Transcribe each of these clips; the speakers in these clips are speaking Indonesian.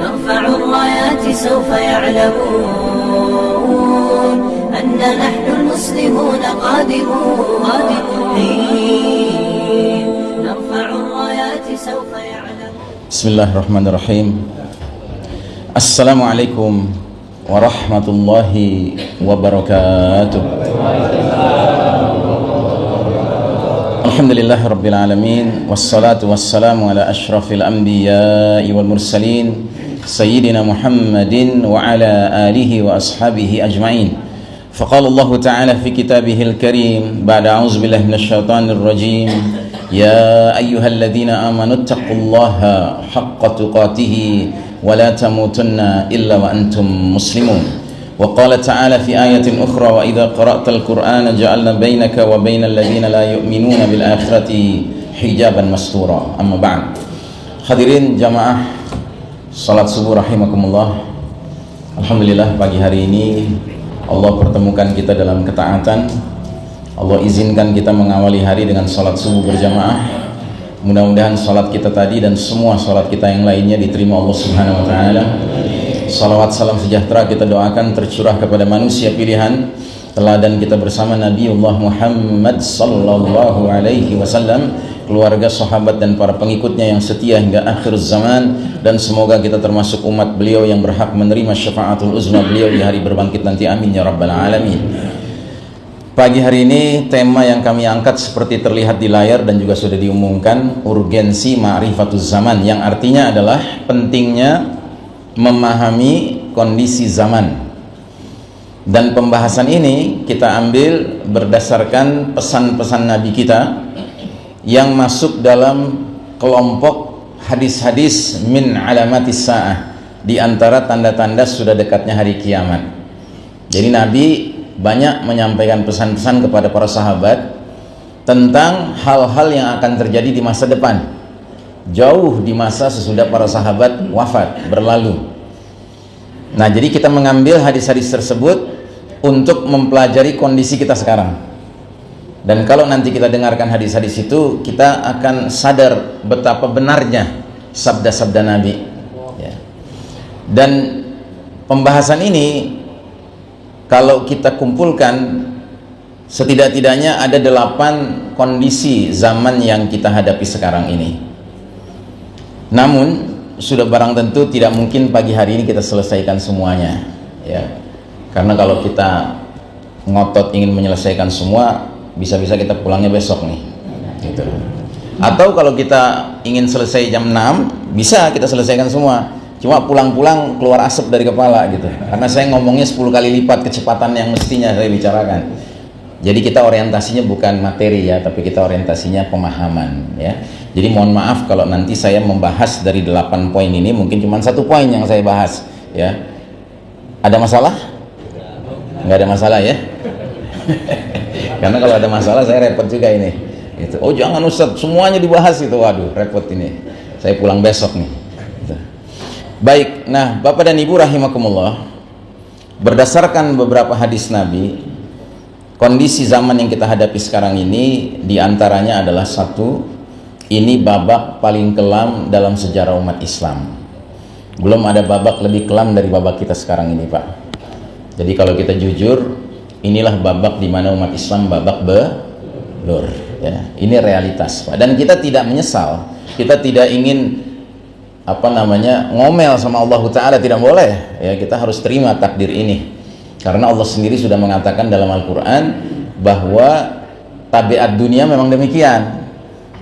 نرفع الرايات سوف يعلمون أن نحن المسلمون قادمون. نرفع الرايات سوف يعلمون. بسم الله الرحمن الرحيم. السلام عليكم ورحمة الله وبركاته. الحمد لله رب العالمين والصلاة والسلام على أشرف الأنبياء والمرسلين سيدنا محمد وعلى آله وأصحابه أجمعين فقال الله تعالى في كتابه الكريم بعد أعوذ بالله من الشيطان الرجيم يا أيها الذين آمنوا اتقوا الله حق تقاته ولا تموتن إلا وأنتم مسلمون وقال تعالى في آية أخرى وإذا قرأت القرآن جعلنا بينك وبين الذين لا يؤمنون بالآخرة حجابا مستورا أما بعد Hadirin jamaah Salat subuh rahimakumullah Alhamdulillah pagi hari ini Allah pertemukan kita dalam ketaatan Allah izinkan kita mengawali hari dengan salat subuh berjamaah Mudah-mudahan salat kita tadi dan semua salat kita yang lainnya diterima Allah Subhanahu wa taala. Salawat salam sejahtera kita doakan tercurah kepada manusia pilihan. Teladan kita bersama Nabiullah Muhammad sallallahu alaihi wasallam keluarga sahabat dan para pengikutnya yang setia hingga akhir zaman. Dan semoga kita termasuk umat beliau yang berhak menerima syafaatul uzma beliau di hari berbangkit nanti. Amin ya rabbal alamin. Pagi hari ini tema yang kami angkat seperti terlihat di layar dan juga sudah diumumkan urgensi ma'rifatuz zaman yang artinya adalah pentingnya memahami kondisi zaman. Dan pembahasan ini kita ambil berdasarkan pesan-pesan Nabi kita yang masuk dalam kelompok hadis-hadis min alamatis sa'ah. Di antara tanda-tanda sudah dekatnya hari kiamat. Jadi Nabi banyak menyampaikan pesan-pesan kepada para sahabat tentang hal-hal yang akan terjadi di masa depan jauh di masa sesudah para sahabat wafat berlalu. Nah jadi kita mengambil hadis-hadis tersebut untuk mempelajari kondisi kita sekarang. Dan kalau nanti kita dengarkan hadis-hadis itu kita akan sadar betapa benarnya sabda-sabda Nabi. Ya. dan pembahasan ini kalau kita kumpulkan setidak-tidaknya ada delapan kondisi zaman yang kita hadapi sekarang ini namun sudah barang tentu tidak mungkin pagi hari ini kita selesaikan semuanya ya. Karena kalau kita ngotot ingin menyelesaikan semua bisa-bisa kita pulangnya besok nih gitu. Atau kalau kita ingin selesai jam 6 bisa kita selesaikan semua. Cuma pulang-pulang keluar asap dari kepala gitu. Karena saya ngomongnya 10 kali lipat kecepatan yang mestinya saya bicarakan. Jadi kita orientasinya bukan materi ya tapi kita orientasinya pemahaman ya jadi mohon maaf kalau nanti saya membahas dari 8 poin ini mungkin cuma satu poin yang saya bahas ya. Ada masalah? Nggak ada masalah ya? Karena kalau ada masalah saya repot juga ini. Gitu. oh jangan Ustaz. Semuanya dibahas itu. Waduh repot ini. Saya pulang besok nih. Gitu. baik. Nah Bapak dan Ibu rahimakumullah berdasarkan beberapa hadis Nabi kondisi zaman yang kita hadapi sekarang ini di antaranya adalah satu ini babak paling kelam dalam sejarah umat Islam. Belum ada babak lebih kelam dari babak kita sekarang ini Pak. Jadi kalau kita jujur inilah babak di mana umat Islam babak belur ya. Ini realitas Pak. Dan kita tidak menyesal. Kita tidak ingin apa namanya ngomel sama Allah Ta'ala. Tidak boleh. Ya kita harus terima takdir ini. Karena Allah sendiri sudah mengatakan dalam Al-Quran bahwa tabiat dunia memang demikian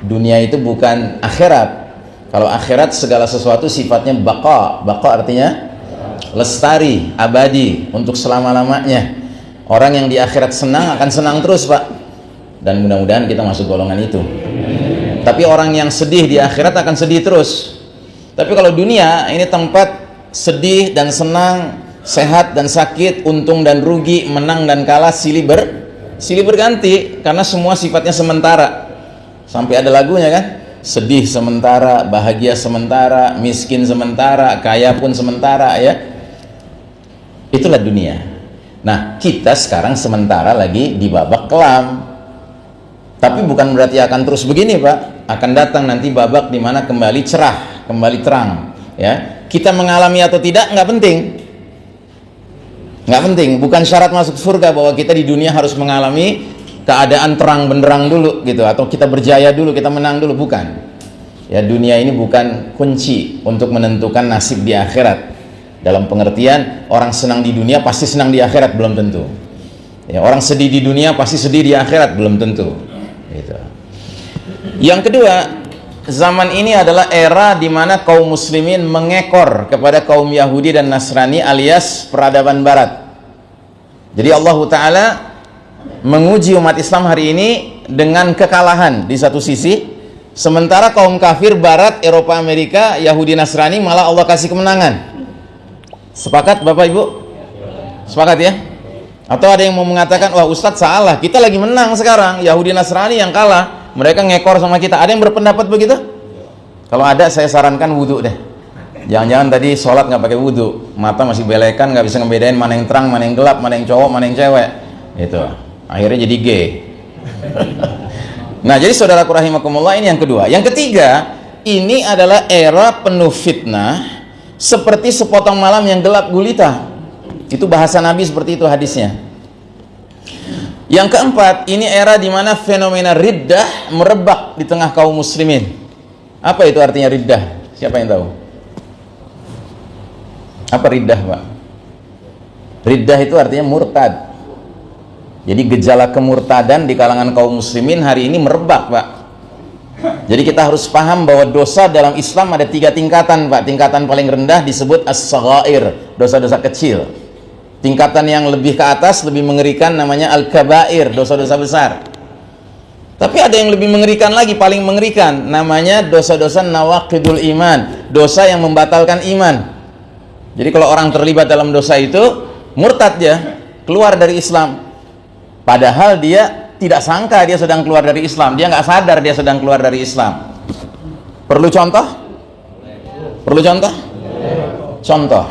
dunia itu bukan akhirat. Kalau akhirat segala sesuatu sifatnya baqa. Baqa artinya lestari, abadi untuk selama-lamanya. Orang yang di akhirat senang akan senang terus pak. Dan mudah-mudahan kita masuk golongan itu. Tapi orang yang sedih di akhirat akan sedih terus. Tapi kalau dunia ini tempat sedih dan senang sehat dan sakit untung dan rugi menang dan kalah silih ber silih berganti. Karena semua sifatnya sementara sampai ada lagunya kan? Sedih sementara bahagia sementara miskin sementara kaya pun sementara ya. Itulah dunia. Nah kita sekarang sementara lagi di babak kelam. Tapi bukan berarti akan terus begini pak. Akan datang nanti babak di mana kembali cerah kembali terang ya. Kita mengalami atau tidak nggak penting. Nggak penting. Bukan syarat masuk surga bahwa kita di dunia harus mengalami keadaan terang benderang dulu gitu atau kita berjaya dulu kita menang dulu bukan. Ya dunia ini bukan kunci untuk menentukan nasib di akhirat. Dalam pengertian orang senang di dunia pasti senang di akhirat belum tentu. Ya, orang sedih di dunia pasti sedih di akhirat belum tentu. Gitu. yang kedua zaman ini adalah era di mana kaum muslimin mengekor kepada kaum Yahudi dan Nasrani alias peradaban barat. Jadi Allah Ta'ala menguji umat Islam hari ini dengan kekalahan di satu sisi sementara kaum kafir barat Eropa Amerika Yahudi Nasrani malah Allah kasih kemenangan. Sepakat Bapak Ibu? Sepakat ya? Atau ada yang mau mengatakan wah Ustadz salah kita lagi menang sekarang Yahudi Nasrani yang kalah mereka ngekor sama kita. Ada yang berpendapat begitu? Kalau ada saya sarankan wudhu deh. Jangan-jangan tadi sholat nggak pakai wudhu mata masih belekan nggak bisa ngebedain mana yang terang mana yang gelap mana yang cowok mana yang cewek. Itu akhirnya jadi gay nah jadi saudara rahimakumullah ini yang kedua. Yang ketiga ini adalah era penuh fitnah seperti sepotong malam yang gelap gulita. Itu bahasa Nabi seperti itu hadisnya. Yang keempat ini era di mana fenomena riddah merebak di tengah kaum muslimin. Apa itu artinya riddah? Siapa yang tahu? Apa riddah pak? Riddah itu artinya murtad jadi gejala kemurtadan di kalangan kaum muslimin hari ini merebak pak jadi kita harus paham bahwa dosa dalam Islam ada tiga tingkatan Pak. Tingkatan paling rendah disebut as-saghair, dosa-dosa kecil. Tingkatan yang lebih ke atas, lebih mengerikan namanya al-kabair, dosa-dosa besar. Tapi ada yang lebih mengerikan lagi, paling mengerikan, namanya dosa-dosa nawaqidul iman, dosa yang membatalkan iman. Jadi kalau orang terlibat dalam dosa itu, murtad ya, keluar dari Islam. Padahal dia tidak sangka dia sedang keluar dari Islam. Dia nggak sadar dia sedang keluar dari Islam. Perlu contoh? perlu contoh? contoh.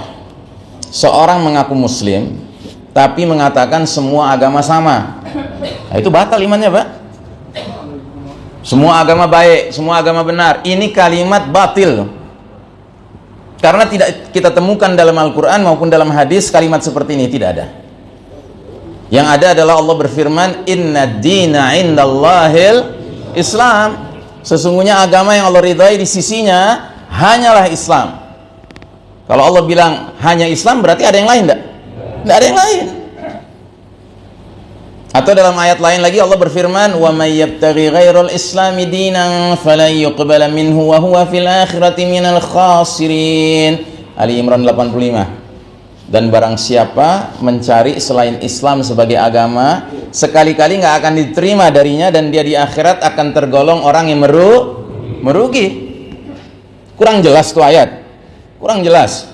Seorang mengaku muslim tapi mengatakan semua agama sama. Nah, itu batal imannya pak. Semua agama baik semua agama benar. Ini kalimat batil. Karena tidak kita temukan dalam Al-Quran maupun dalam hadis kalimat seperti ini tidak ada yang ada adalah Allah berfirman, "Inna dina indallahil Islam." Sesungguhnya agama yang Allah ridhai di sisinya hanyalah Islam. Kalau Allah bilang hanya Islam berarti ada yang lain enggak? Enggak ada yang lain. Atau dalam ayat lain lagi Allah berfirman, "Wa may yabtaghi ghairal islami dinan falan yuqbala minhu wa huwa fil akhirati minal khasirin." Ali Imran 85 dan barang siapa mencari selain Islam sebagai agama sekali-kali nggak akan diterima darinya dan dia di akhirat akan tergolong orang yang meru merugi. Kurang jelas tuh ayat. Kurang jelas.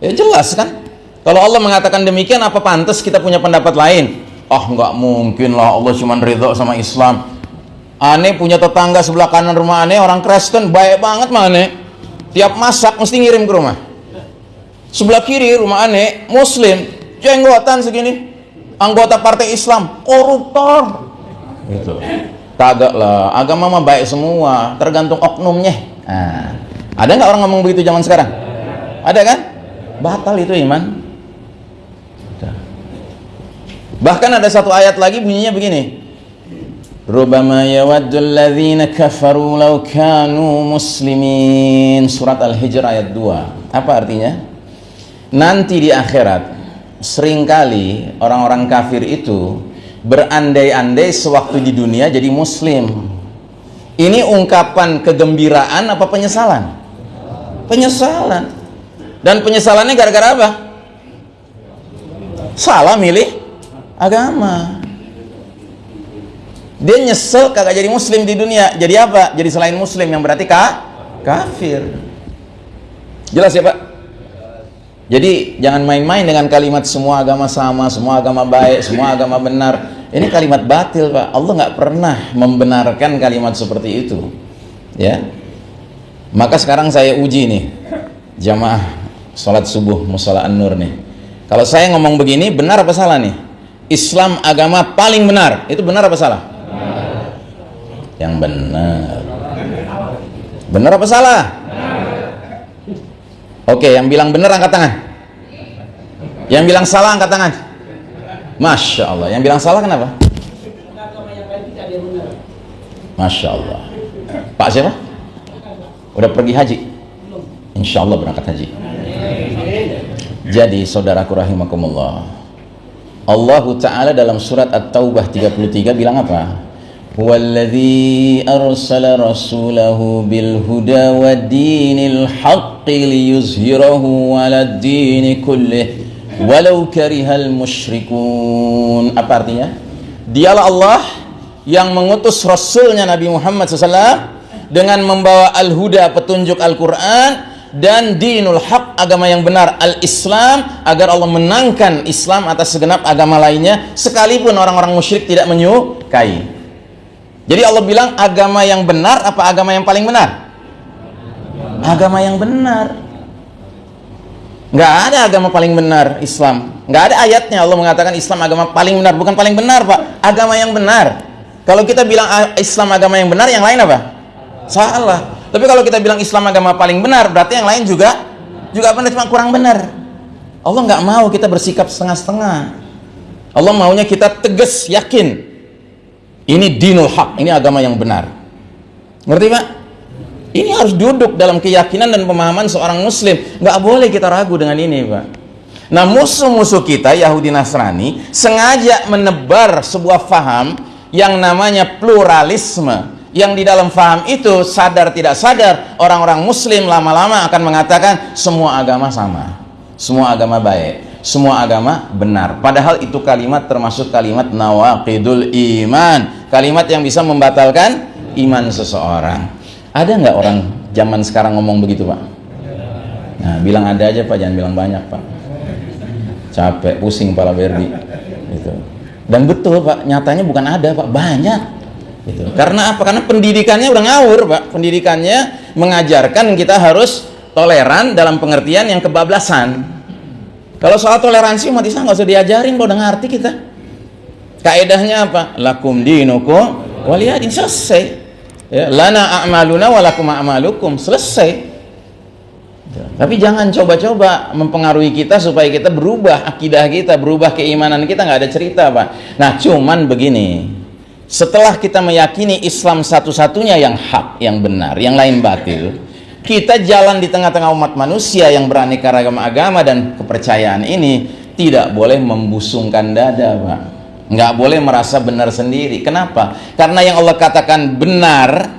Ya jelas kan? Kalau Allah mengatakan demikian apa pantas kita punya pendapat lain? Oh nggak mungkin lah Allah cuma ridho sama Islam. Aneh punya tetangga sebelah kanan rumah aneh orang Kristen baik banget mah aneh. Tiap masak mesti ngirim ke rumah sebelah kiri rumah aneh muslim. Jenggotan segini. Anggota partai Islam koruptor gitu kagak lah. Agama mah baik semua tergantung oknumnya. Nah, ada nggak orang ngomong begitu zaman sekarang? Ada kan? Batal itu iman. Bahkan ada satu ayat lagi bunyinya begini. Rubama yawaddul ladzina kafaru law kanu muslimin. Surat al-hijr ayat 2 apa artinya nanti di akhirat sering kali orang-orang kafir itu berandai-andai sewaktu di dunia jadi muslim. Ini ungkapan kegembiraan apa penyesalan? Penyesalan. Dan penyesalannya gara-gara apa? Salah milih agama. Dia nyesel kagak jadi muslim di dunia. Jadi apa? Jadi selain muslim yang berarti kah kafir. Jelas ya pak jadi jangan main-main dengan kalimat semua agama sama, semua agama baik, semua agama benar. Ini kalimat batil, Pak. Allah nggak pernah membenarkan kalimat seperti itu. Ya. Maka sekarang saya uji nih jamaah sholat subuh musola an-nur nih. Kalau saya ngomong begini benar apa salah nih? Islam agama paling benar. Itu benar apa salah? Benar. Yang benar. Benar apa salah? Oke, yang bilang benar angkat tangan. Yang bilang salah angkat tangan. Masya Allah. Yang bilang salah kenapa? Masya Allah. Pak siapa? Udah pergi haji? Insya Allah berangkat haji. Jadi saudaraku rahimakumullah. Allah Ta'ala dalam surat At-Taubah 33 bilang apa? Huwallazi arsala rasulahu bil huda wa dinil haqqi liyuzhirahu ala dini kullih walau karihal musyrikun. Apa artinya? Dialah Allah yang mengutus Rasulnya Nabi Muhammad SAW dengan membawa al-huda petunjuk Al-Quran dan dinul haq agama yang benar al-Islam agar Allah menangkan Islam atas segenap agama lainnya sekalipun orang-orang musyrik tidak menyukai jadi Allah bilang agama yang benar apa agama yang paling benar agama yang benar nggak ada agama paling benar Islam nggak ada ayatnya Allah mengatakan Islam agama paling benar bukan paling benar Pak agama yang benar kalau kita bilang Islam agama yang benar, yang lain apa? Salah. Tapi kalau kita bilang Islam agama paling benar, berarti yang lain juga juga benar cuma kurang benar. Allah nggak mau kita bersikap setengah-setengah. Allah maunya kita tegas, yakin. Ini dinul hak, ini agama yang benar. Ngerti Pak? Ini harus duduk dalam keyakinan dan pemahaman seorang muslim. Nggak boleh kita ragu dengan ini Pak. Nah musuh-musuh kita Yahudi Nasrani sengaja menebar sebuah faham yang namanya pluralisme yang di dalam faham itu sadar tidak sadar orang-orang muslim lama-lama akan mengatakan semua agama sama semua agama baik semua agama benar padahal itu kalimat termasuk kalimat nawaqidul iman kalimat yang bisa membatalkan iman seseorang. Ada nggak orang zaman sekarang ngomong begitu pak? Nah bilang ada aja pak. Jangan bilang banyak pak. Capek pusing kepala Berdi gitu. Dan betul pak. Nyatanya bukan ada pak. Banyak. Gitu. karena apa? Karena pendidikannya udah ngawur pak. Pendidikannya mengajarkan kita harus toleran dalam pengertian yang kebablasan. Kalau soal toleransi umat Islam nggak usah diajarin udah ngerti kita kaedahnya apa lakum dinukum waliyadin selesai ya, lana a'maluna walakum a'malukum selesai tapi jangan coba-coba mempengaruhi kita supaya kita berubah akidah kita, berubah keimanan kita nggak ada cerita, Pak. Nah, cuman begini. Setelah kita meyakini Islam satu-satunya yang hak, yang benar, yang lain batil, kita jalan di tengah-tengah umat manusia yang beraneka ragam agama dan kepercayaan ini tidak boleh membusungkan dada, Pak. Nggak boleh merasa benar sendiri. Kenapa? Karena yang Allah katakan benar,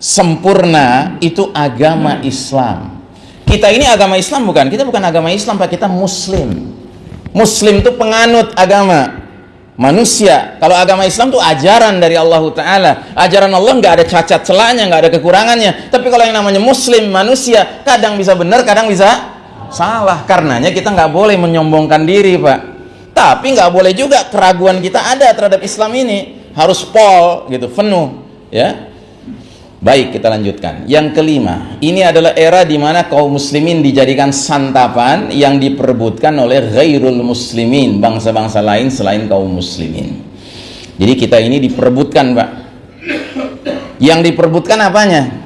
sempurna itu agama Islam. Kita ini agama Islam bukan? Kita bukan agama Islam pak. Kita Muslim. Muslim itu penganut agama. Manusia. Kalau agama Islam itu ajaran dari Allah Ta'ala. Ajaran Allah nggak ada cacat celahnya nggak ada kekurangannya. Tapi kalau yang namanya Muslim manusia kadang bisa benar kadang bisa salah. Karenanya kita nggak boleh menyombongkan diri pak tapi nggak boleh juga keraguan kita ada terhadap Islam ini harus pol gitu penuh ya Baik, kita lanjutkan. Yang kelima, ini adalah era di mana kaum muslimin dijadikan santapan yang diperebutkan oleh ghairul muslimin, bangsa-bangsa lain selain kaum muslimin. Jadi kita ini diperebutkan, Pak. Yang diperebutkan apanya?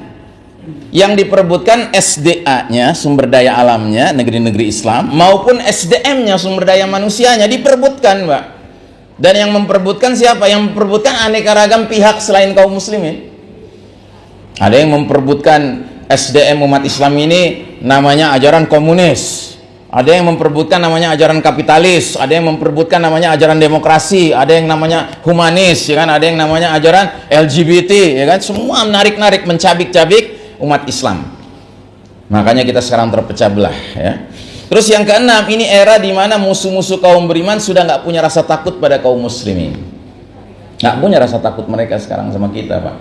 Yang diperebutkan SDA-nya, sumber daya alamnya, negeri-negeri Islam, maupun SDM-nya, sumber daya manusianya, diperebutkan, Pak. Dan yang memperebutkan siapa? Yang memperebutkan aneka ragam pihak selain kaum muslimin ada yang memperbutkan SDM umat Islam ini namanya ajaran komunis ada yang memperbutkan namanya ajaran kapitalis, ada yang memperbutkan namanya ajaran demokrasi, ada yang namanya humanis, ya kan? Ada yang namanya ajaran LGBT, ya kan? Semua menarik-narik, mencabik-cabik umat Islam. Makanya kita sekarang terpecah belah, ya. Terus yang keenam, ini era di mana musuh-musuh kaum beriman sudah nggak punya rasa takut pada kaum muslimin. Nggak punya rasa takut mereka sekarang sama kita, Pak.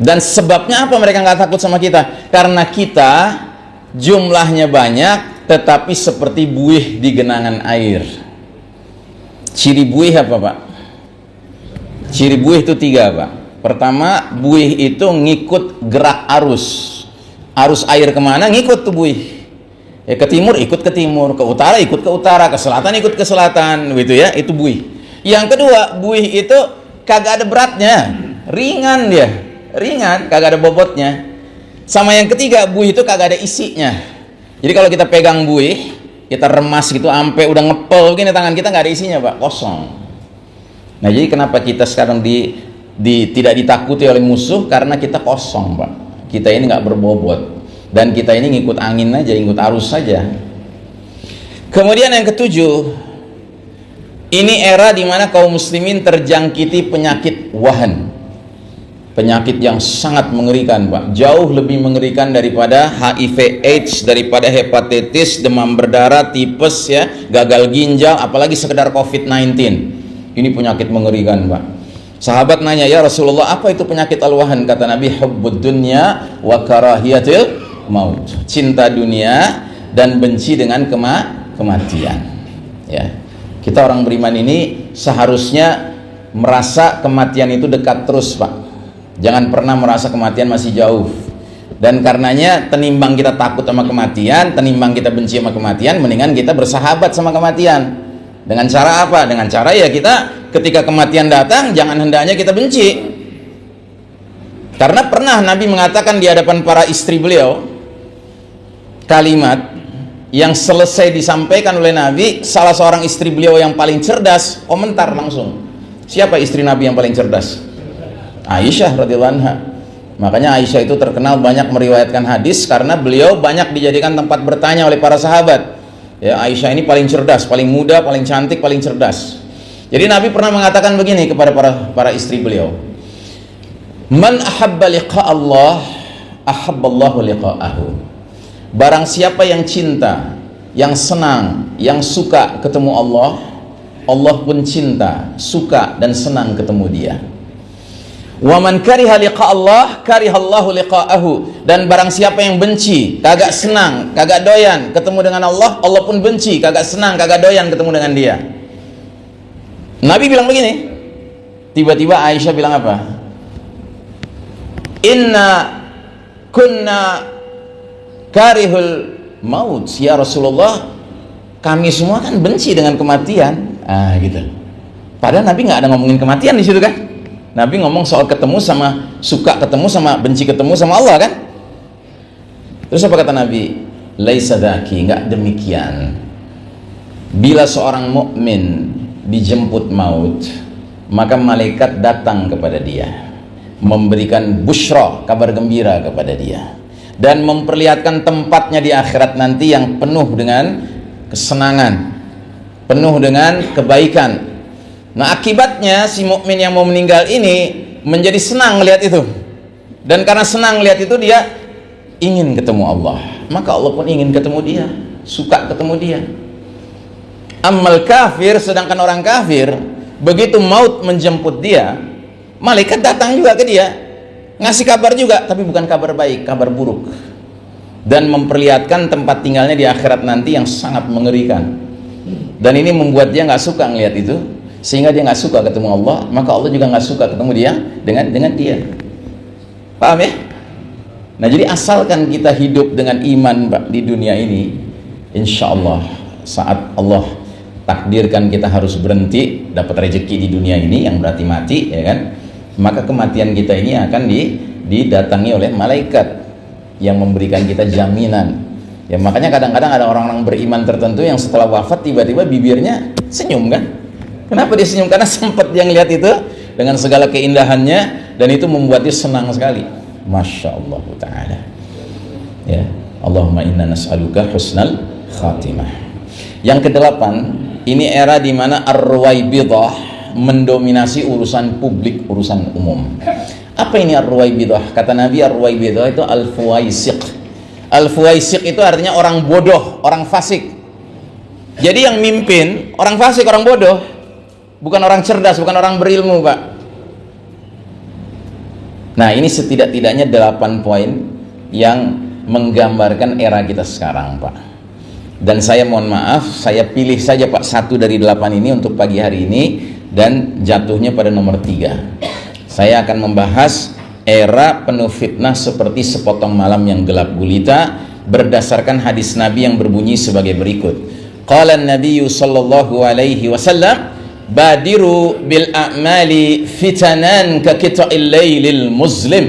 Dan sebabnya apa mereka nggak takut sama kita? Karena kita jumlahnya banyak, tetapi seperti buih di genangan air. Ciri buih apa pak? Ciri buih itu tiga pak. Pertama, buih itu ngikut gerak arus. Arus air ke mana ngikut tuh buih. Ya, ke timur ikut ke timur, ke utara ikut ke utara, ke selatan ikut ke selatan, gitu ya. Itu buih. Yang kedua, buih itu kagak ada beratnya, ringan dia ringan kagak ada bobotnya sama yang ketiga buih itu kagak ada isinya Jadi kalau kita pegang buih, kita remas gitu sampai udah ngepel begini tangan kita nggak ada isinya, Pak, kosong. Nah, jadi kenapa kita sekarang di, di tidak ditakuti oleh musuh karena kita kosong, Pak. Kita ini nggak berbobot dan kita ini ngikut angin aja, ngikut arus saja. Kemudian yang ketujuh, ini era di mana kaum muslimin terjangkiti penyakit wahan. Penyakit yang sangat mengerikan, Pak. Jauh lebih mengerikan daripada HIV AIDS, daripada hepatitis, demam berdarah, tipes ya, gagal ginjal, apalagi sekedar COVID-19. Ini penyakit mengerikan, Pak. Sahabat nanya, "Ya Rasulullah, apa itu penyakit al-wahan?" Kata Nabi, "Hubbud dunya wa karahiyatil maut." Cinta dunia dan benci dengan kema kematian. Ya kita orang beriman ini seharusnya merasa kematian itu dekat terus Pak jangan pernah merasa kematian masih jauh dan karenanya tenimbang kita takut sama kematian tenimbang kita benci sama kematian mendingan kita bersahabat sama kematian dengan cara apa? dengan cara ya kita ketika kematian datang jangan hendaknya kita benci. Karena pernah Nabi mengatakan di hadapan para istri beliau kalimat yang selesai disampaikan oleh Nabi salah seorang istri beliau yang paling cerdas komentar langsung. Siapa istri Nabi yang paling cerdas? Aisyah radhiyallahu anha. Makanya Aisyah itu terkenal banyak meriwayatkan hadis karena beliau banyak dijadikan tempat bertanya oleh para sahabat ya Aisyah ini paling cerdas paling muda paling cantik paling cerdas. Jadi Nabi pernah mengatakan begini kepada para para istri beliau. Man ahabba liqa Allah ahabballahu liqa'ahu. Barang siapa yang cinta, yang senang, yang suka ketemu Allah, Allah pun cinta, suka dan senang ketemu dia. Wa man kariha liqa Allah, karihallahu liqa'ahu. Dan barang siapa yang benci, kagak senang, kagak doyan ketemu dengan Allah, Allah pun benci, kagak senang, kagak doyan ketemu dengan dia. Nabi bilang begini. Tiba-tiba Aisyah bilang apa? Inna kunna karihul maut ya Rasulullah kami semua kan benci dengan kematian ah gitu padahal Nabi nggak ada ngomongin kematian di situ kan Nabi ngomong soal ketemu sama suka ketemu sama benci ketemu sama Allah kan? Terus apa kata Nabi? Laisadaki nggak demikian. Bila seorang mukmin dijemput maut maka malaikat datang kepada dia memberikan bushra kabar gembira kepada dia dan memperlihatkan tempatnya di akhirat nanti yang penuh dengan kesenangan, penuh dengan kebaikan. Nah, akibatnya si mukmin yang mau meninggal ini menjadi senang melihat itu. Dan karena senang melihat itu dia ingin ketemu Allah. Maka Allah pun ingin ketemu dia, suka ketemu dia. Amal kafir sedangkan orang kafir begitu maut menjemput dia, malaikat datang juga ke dia ngasih kabar juga tapi bukan kabar baik kabar buruk dan memperlihatkan tempat tinggalnya di akhirat nanti yang sangat mengerikan dan ini membuat dia nggak suka ngelihat itu sehingga dia nggak suka ketemu Allah maka Allah juga nggak suka ketemu dia dengan dengan dia. Paham ya? Nah jadi asalkan kita hidup dengan iman di dunia ini insya Allah saat Allah takdirkan kita harus berhenti dapat rezeki di dunia ini yang berarti mati ya kan? Maka kematian kita ini akan didatangi oleh malaikat yang memberikan kita jaminan. Ya makanya kadang-kadang ada orang-orang beriman tertentu yang setelah wafat tiba-tiba bibirnya senyum kan kenapa dia senyum karena sempat dia ngeliat itu dengan segala keindahannya dan itu membuat dia senang sekali Masya Allah Ta'ala ya Allahumma inna nas'aluka husnal khatimah yang kedelapan ini era di mana ar-ruwaibidah mendominasi urusan publik, urusan umum. Apa ini ar-ruwaibidah? Kata Nabi ar-ruwaibidah itu al-fuwaisiq. Al-fuwaisiq itu artinya orang bodoh, orang fasik. Jadi yang mimpin orang fasik, orang bodoh, bukan orang cerdas, bukan orang berilmu, Pak. Nah, ini setidak-tidaknya 8 poin yang menggambarkan era kita sekarang, Pak. Dan saya mohon maaf, saya pilih saja Pak satu dari delapan ini untuk pagi hari ini dan jatuhnya pada nomor tiga saya akan membahas era penuh fitnah seperti sepotong malam yang gelap gulita berdasarkan hadis Nabi yang berbunyi sebagai berikut qala Nabi sallallahu alaihi wasallam badiru bil a'mali fitanan ka qita'il lailil muslim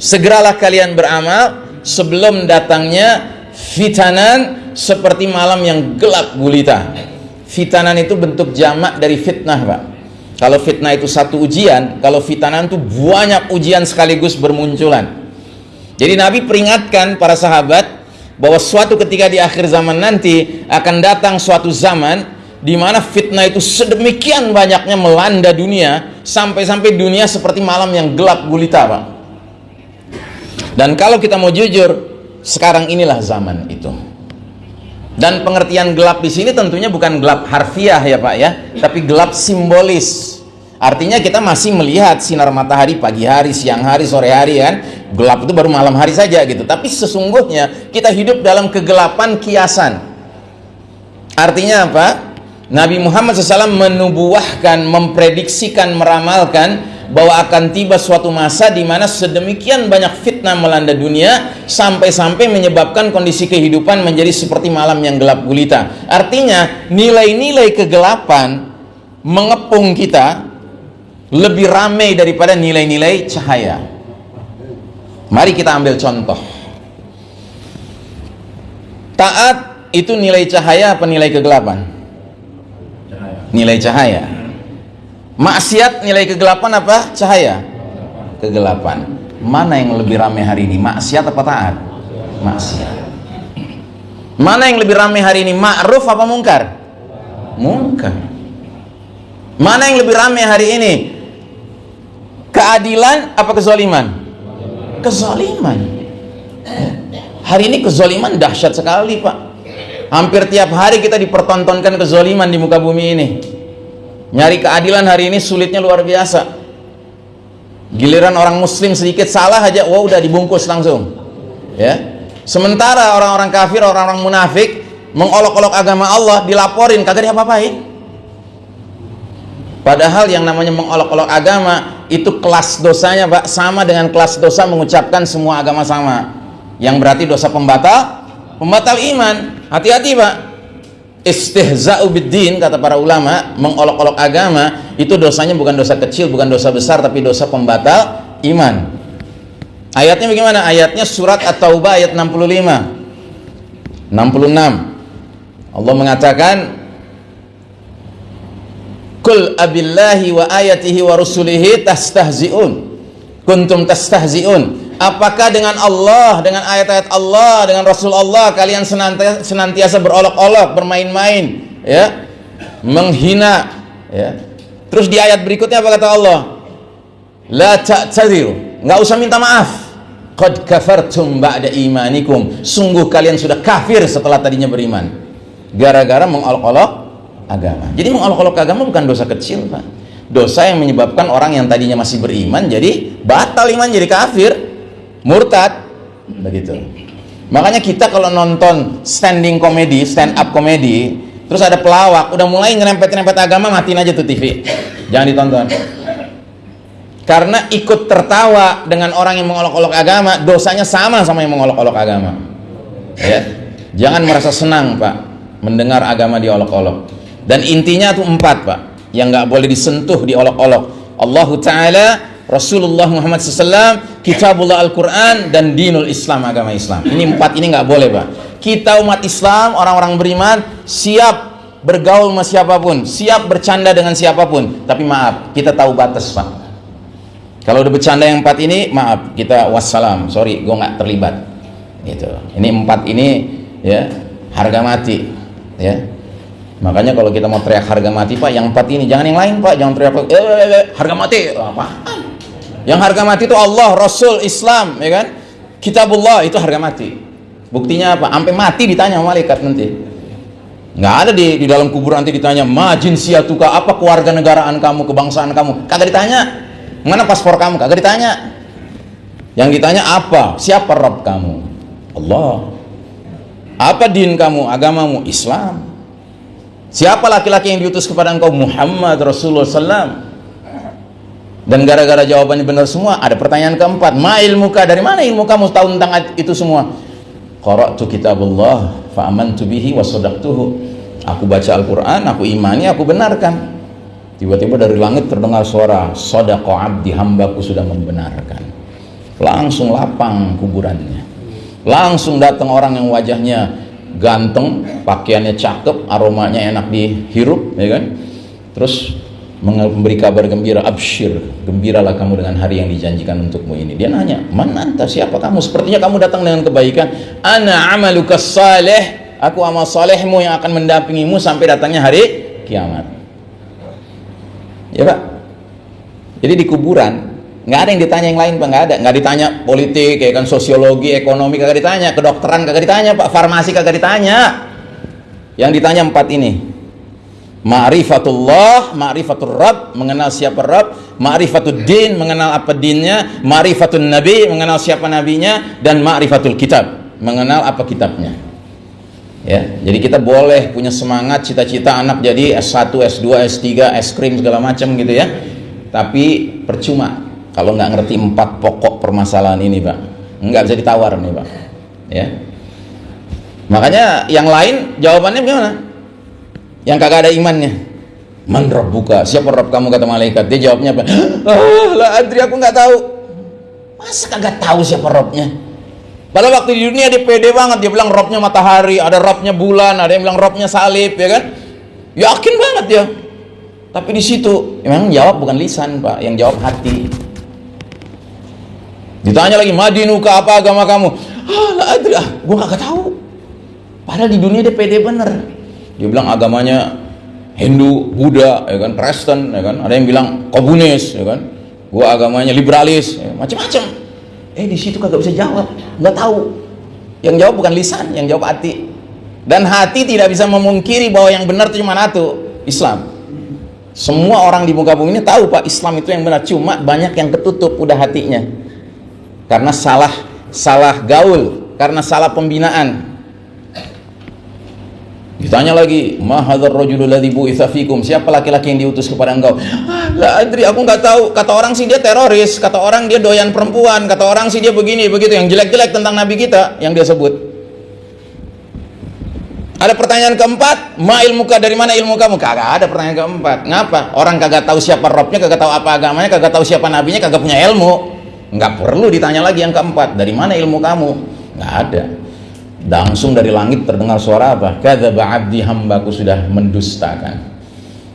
segeralah kalian beramal sebelum datangnya fitanan seperti malam yang gelap gulita. Fitanan itu bentuk jamak dari fitnah pak. Kalau fitnah itu satu ujian kalau fitanan itu banyak ujian sekaligus bermunculan. Jadi Nabi peringatkan para sahabat bahwa suatu ketika di akhir zaman nanti akan datang suatu zaman di mana fitnah itu sedemikian banyaknya melanda dunia sampai-sampai dunia seperti malam yang gelap gulita pak dan kalau kita mau jujur sekarang inilah zaman itu dan pengertian gelap di sini tentunya bukan gelap harfiah ya Pak ya, tapi gelap simbolis. Artinya kita masih melihat sinar matahari pagi hari, siang hari, sore hari kan. Gelap itu baru malam hari saja gitu. Tapi sesungguhnya kita hidup dalam kegelapan kiasan. Artinya apa? Nabi Muhammad SAW menubuahkan, memprediksikan, meramalkan bahwa akan tiba suatu masa di mana sedemikian banyak fitnah melanda dunia sampai-sampai menyebabkan kondisi kehidupan menjadi seperti malam yang gelap gulita. Artinya, nilai-nilai kegelapan mengepung kita lebih ramai daripada nilai-nilai cahaya. Mari kita ambil contoh. Taat itu nilai cahaya apa nilai kegelapan? Nilai cahaya Maksiat nilai kegelapan apa? Cahaya. Kegelapan. Mana yang lebih ramai hari ini? Maksiat apa taat? Maksiat. Mana yang lebih ramai hari ini? Ma'ruf apa mungkar? Mungkar. Mana yang lebih ramai hari ini? Keadilan apa kezaliman? Kezaliman. Hari ini kezaliman dahsyat sekali, Pak. Hampir tiap hari kita dipertontonkan kezaliman di muka bumi ini. Nyari keadilan hari ini sulitnya luar biasa. Giliran orang muslim sedikit salah aja wah udah dibungkus langsung. Ya. Sementara orang-orang kafir orang-orang munafik mengolok-olok agama Allah dilaporin kagak diapa-apain. Padahal yang namanya mengolok-olok agama itu kelas dosanya pak sama dengan kelas dosa mengucapkan semua agama sama. Yang berarti dosa pembatal pembatal iman. Hati-hati pak. Istihza'u biddin kata para ulama mengolok-olok agama itu dosanya bukan dosa kecil bukan dosa besar tapi dosa pembatal iman. Ayatnya bagaimana? Ayatnya surat at-taubah ayat 65 66 Allah mengatakan kul abillahi wa ayatihi wa rusulihi tastahzi'un. Kuntum tastahzi'un apakah dengan Allah dengan ayat-ayat Allah dengan Rasul Allah kalian senantiasa, senantiasa berolok-olok bermain-main ya? Menghina ya? Terus di ayat berikutnya apa kata Allah? La ta'tadiru. Nggak usah minta maaf. Qad kafartum ba'da imanikum. Sungguh kalian sudah kafir setelah tadinya beriman. Gara-gara mengolok-olok agama. Jadi mengolok-olok agama bukan dosa kecil Pak. Dosa yang menyebabkan orang yang tadinya masih beriman jadi batal iman jadi kafir murtad. Begitu. Makanya kita kalau nonton standing comedy stand up comedy terus ada pelawak udah mulai nyerempet-nyerempet agama matiin aja tuh TV jangan ditonton. Karena ikut tertawa dengan orang yang mengolok-olok agama dosanya sama sama yang mengolok-olok agama. Ya. Jangan merasa senang pak mendengar agama diolok-olok. Dan intinya tuh empat pak yang nggak boleh disentuh diolok-olok. Allahu Ta'ala Rasulullah Muhammad SAW, Kitabullah Al-Quran, dan Dinul Islam, agama Islam. Ini empat ini nggak boleh, Pak. Kita umat Islam, orang-orang beriman, siap bergaul sama siapa pun, siap bercanda dengan siapa pun. Tapi maaf, kita tahu batas, Pak. Kalau udah bercanda yang empat ini, maaf, kita wassalam. Sorry, gue nggak terlibat. Gitu. Ini empat ini, ya, harga mati. Ya, Makanya kalau kita mau teriak harga mati, Pak, yang empat ini, jangan yang lain, Pak, jangan teriak, eh, eh, eh, harga mati, apaan? Yang harga mati itu Allah Rasul Islam ya kan? Kitabullah itu harga mati. Buktinya apa? Sampai mati ditanya malaikat nanti. Nggak ada di, di dalam kubur nanti ditanya majin siatuka apa keluarga negaraan kamu kebangsaan kamu? Kagak ditanya. Mana paspor kamu? Kagak ditanya. Yang ditanya apa? Siapa Rob kamu? Allah. Apa din kamu agamamu? Islam. Siapa laki-laki yang diutus kepada engkau? Muhammad Rasulullah SAW dan gara-gara jawabannya benar semua ada pertanyaan keempat. Ma ilmuka dari mana ilmu kamu? Tahu tentang itu semua. Qara'tu kitabullah fa amantu bihi wa sadaqtuhu. Aku baca Al-Qur'an aku imani aku benarkan. Tiba-tiba dari langit terdengar suara sadaqa abdi hambaku sudah membenarkan. Langsung lapang kuburannya. Langsung datang orang yang wajahnya ganteng pakaiannya cakep aromanya enak dihirup ya kan? Terus memberi kabar gembira absyir gembiralah kamu dengan hari yang dijanjikan untukmu ini. Dia nanya mana anta? Siapa kamu? Sepertinya kamu datang dengan kebaikan. Ana amaluka salih. Aku amal salehmu yang akan mendampingimu sampai datangnya hari kiamat. Ya pak? Jadi di kuburan nggak ada yang ditanya yang lain pak. Nggak ada. Nggak ditanya politik ya kan sosiologi ekonomi kagak ditanya. Kedokteran kagak ditanya pak. Farmasi kagak ditanya. Yang ditanya empat ini Ma'rifatullah, ma'rifatul Rabb, mengenal siapa Rabb, ma'rifatul din, mengenal apa dinnya, ma'rifatul Nabi, mengenal siapa nabinya, dan ma'rifatul kitab, mengenal apa kitabnya. Ya, jadi kita boleh punya semangat cita-cita anak jadi S1, S2, S3, es krim segala macam gitu ya. Tapi percuma kalau nggak ngerti empat pokok permasalahan ini, Pak. Nggak bisa ditawar nih, Pak. Ya. Makanya yang lain jawabannya gimana? Yang kagak ada imannya. Man buka. Siapa rob kamu? Kata malaikat. Dia jawabnya apa? Ah lah adri aku nggak tahu. Masa kagak tahu siapa robnya? Pada waktu di dunia dia pede banget. Dia bilang robnya matahari ada robnya bulan ada yang bilang robnya salib ya kan? Yakin banget ya tapi di situ memang jawab bukan lisan pak. Yang jawab hati. Ditanya lagi madinuka apa agama kamu? Ah lah adri ah gue kagak tahu. Padahal di dunia dia pede bener dia bilang agamanya Hindu, Buddha, ya kan, Kristen, ya kan. Ada yang bilang komunis, ya kan. Gua agamanya liberalis, ya, macam-macam. Eh di situ kagak bisa jawab, nggak tahu. Yang jawab bukan lisan, yang jawab hati. Dan hati tidak bisa memungkiri bahwa yang benar itu cuma satu, Islam. Semua orang di muka bumi ini tahu Pak Islam itu yang benar, cuma banyak yang ketutup udah hatinya. Karena salah salah gaul, karena salah pembinaan, Ditanya lagi, "Mahadzar rajulul ladzi bu'itsa fikum?" Siapa laki-laki yang diutus kepada engkau? Lah, Adri, aku nggak tahu. Kata orang sih dia teroris, kata orang dia doyan perempuan, kata orang sih dia begini, begitu yang jelek-jelek tentang nabi kita yang dia sebut. Ada pertanyaan keempat, ma ilmuka dari mana ilmu kamu? Kagak ada pertanyaan keempat. Ngapa? Orang kagak tahu siapa robnya, kagak tahu apa agamanya, kagak tahu siapa nabinya, kagak punya ilmu. Nggak perlu ditanya lagi yang keempat, dari mana ilmu kamu? Nggak ada langsung dari langit terdengar suara apa? Kadzaba abdi hambaku sudah mendustakan.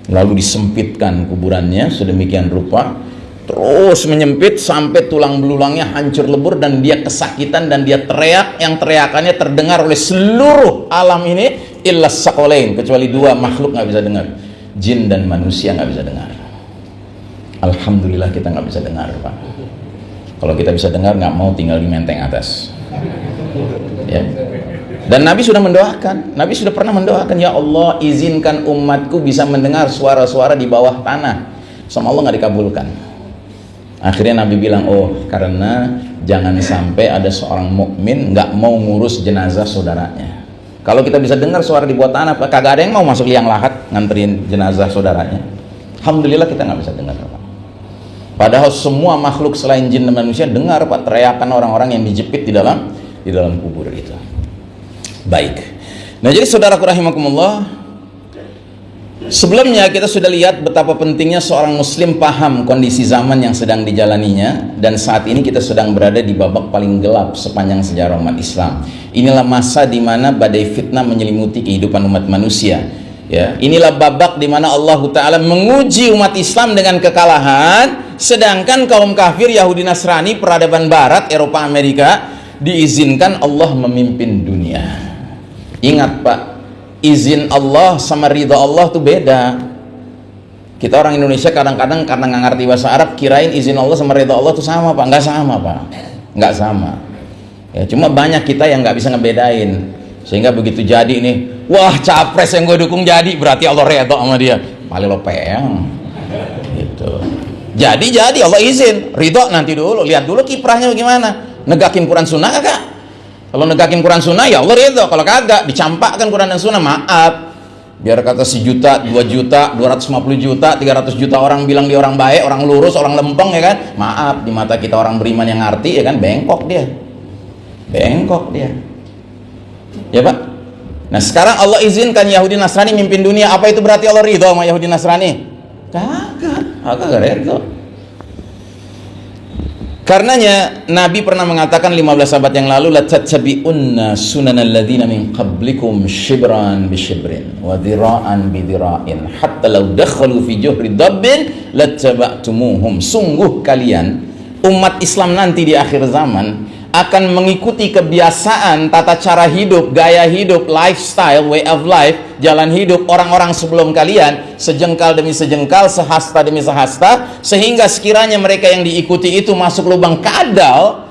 Lalu disempitkan kuburannya sedemikian rupa. Terus menyempit sampai tulang belulangnya hancur lebur dan dia kesakitan dan dia teriak. Yang teriakannya terdengar oleh seluruh alam ini illa sakolain kecuali dua makhluk nggak bisa dengar. Jin dan manusia nggak bisa dengar. Alhamdulillah kita nggak bisa dengar Pak kalau kita bisa dengar nggak mau tinggal di menteng atas ya dan Nabi sudah mendoakan, Nabi sudah pernah mendoakan, Ya Allah izinkan umatku bisa mendengar suara-suara di bawah tanah. Sama Allah nggak dikabulkan. Akhirnya Nabi bilang, oh karena jangan sampai ada seorang mukmin nggak mau ngurus jenazah saudaranya. Kalau kita bisa dengar suara di bawah tanah, kagak ada yang mau masuk liang lahat nganterin jenazah saudaranya. Alhamdulillah kita nggak bisa dengar. Padahal semua makhluk selain jin dan manusia dengar pak teriakan orang-orang yang dijepit di dalam di dalam kubur itu. Baik. Nah, jadi saudaraku rahimakumullah, sebelumnya kita sudah lihat betapa pentingnya seorang muslim paham kondisi zaman yang sedang dijalaninya dan saat ini kita sedang berada di babak paling gelap sepanjang sejarah umat Islam. Inilah masa di mana badai fitnah menyelimuti kehidupan umat manusia. Ya, inilah babak di mana Allah taala menguji umat Islam dengan kekalahan sedangkan kaum kafir Yahudi Nasrani peradaban barat Eropa Amerika diizinkan Allah memimpin dunia. Ingat Pak, izin Allah sama ridha Allah tuh beda. Kita orang Indonesia kadang-kadang karena nggak ngerti bahasa Arab kirain izin Allah sama ridha Allah tuh sama Pak, nggak sama Pak, nggak sama. Ya, cuma banyak kita yang nggak bisa ngebedain sehingga begitu jadi ini, wah capres yang gue dukung jadi berarti Allah ridha sama dia, paling lo peyang. Gitu. Jadi jadi Allah izin, ridho nanti dulu, lihat dulu kiprahnya bagaimana, negakin Quran Sunnah kagak? Kalau negakin Quran Sunnah ya Allah ridho. Kalau kagak dicampakkan Quran dan Sunnah maaf. Biar kata sejuta, dua juta, dua ratus lima puluh juta, tiga ratus juta orang bilang dia orang baik, orang lurus, orang lempeng ya kan? Maaf di mata kita orang beriman yang ngerti ya kan bengkok dia. Bengkok dia. Ya Pak? Nah sekarang Allah izinkan Yahudi Nasrani mimpin dunia. Apa itu berarti Allah ridho sama Yahudi Nasrani? Kagak, kagak ridho. Karenanya Nabi pernah mengatakan 15 abad yang lalu la tattabi'unna sunanal ladzina min qablikum shibran bi shibrin wa dhira'an bi dhira'in. Hatta law dakhalu fi juhri dabbin lattaba'tumuhum. Sungguh kalian umat Islam nanti di akhir zaman akan mengikuti kebiasaan tata cara hidup, gaya hidup, lifestyle, way of life, jalan hidup orang-orang sebelum kalian, sejengkal demi sejengkal, sehasta demi sehasta, sehingga sekiranya mereka yang diikuti itu masuk lubang kadal,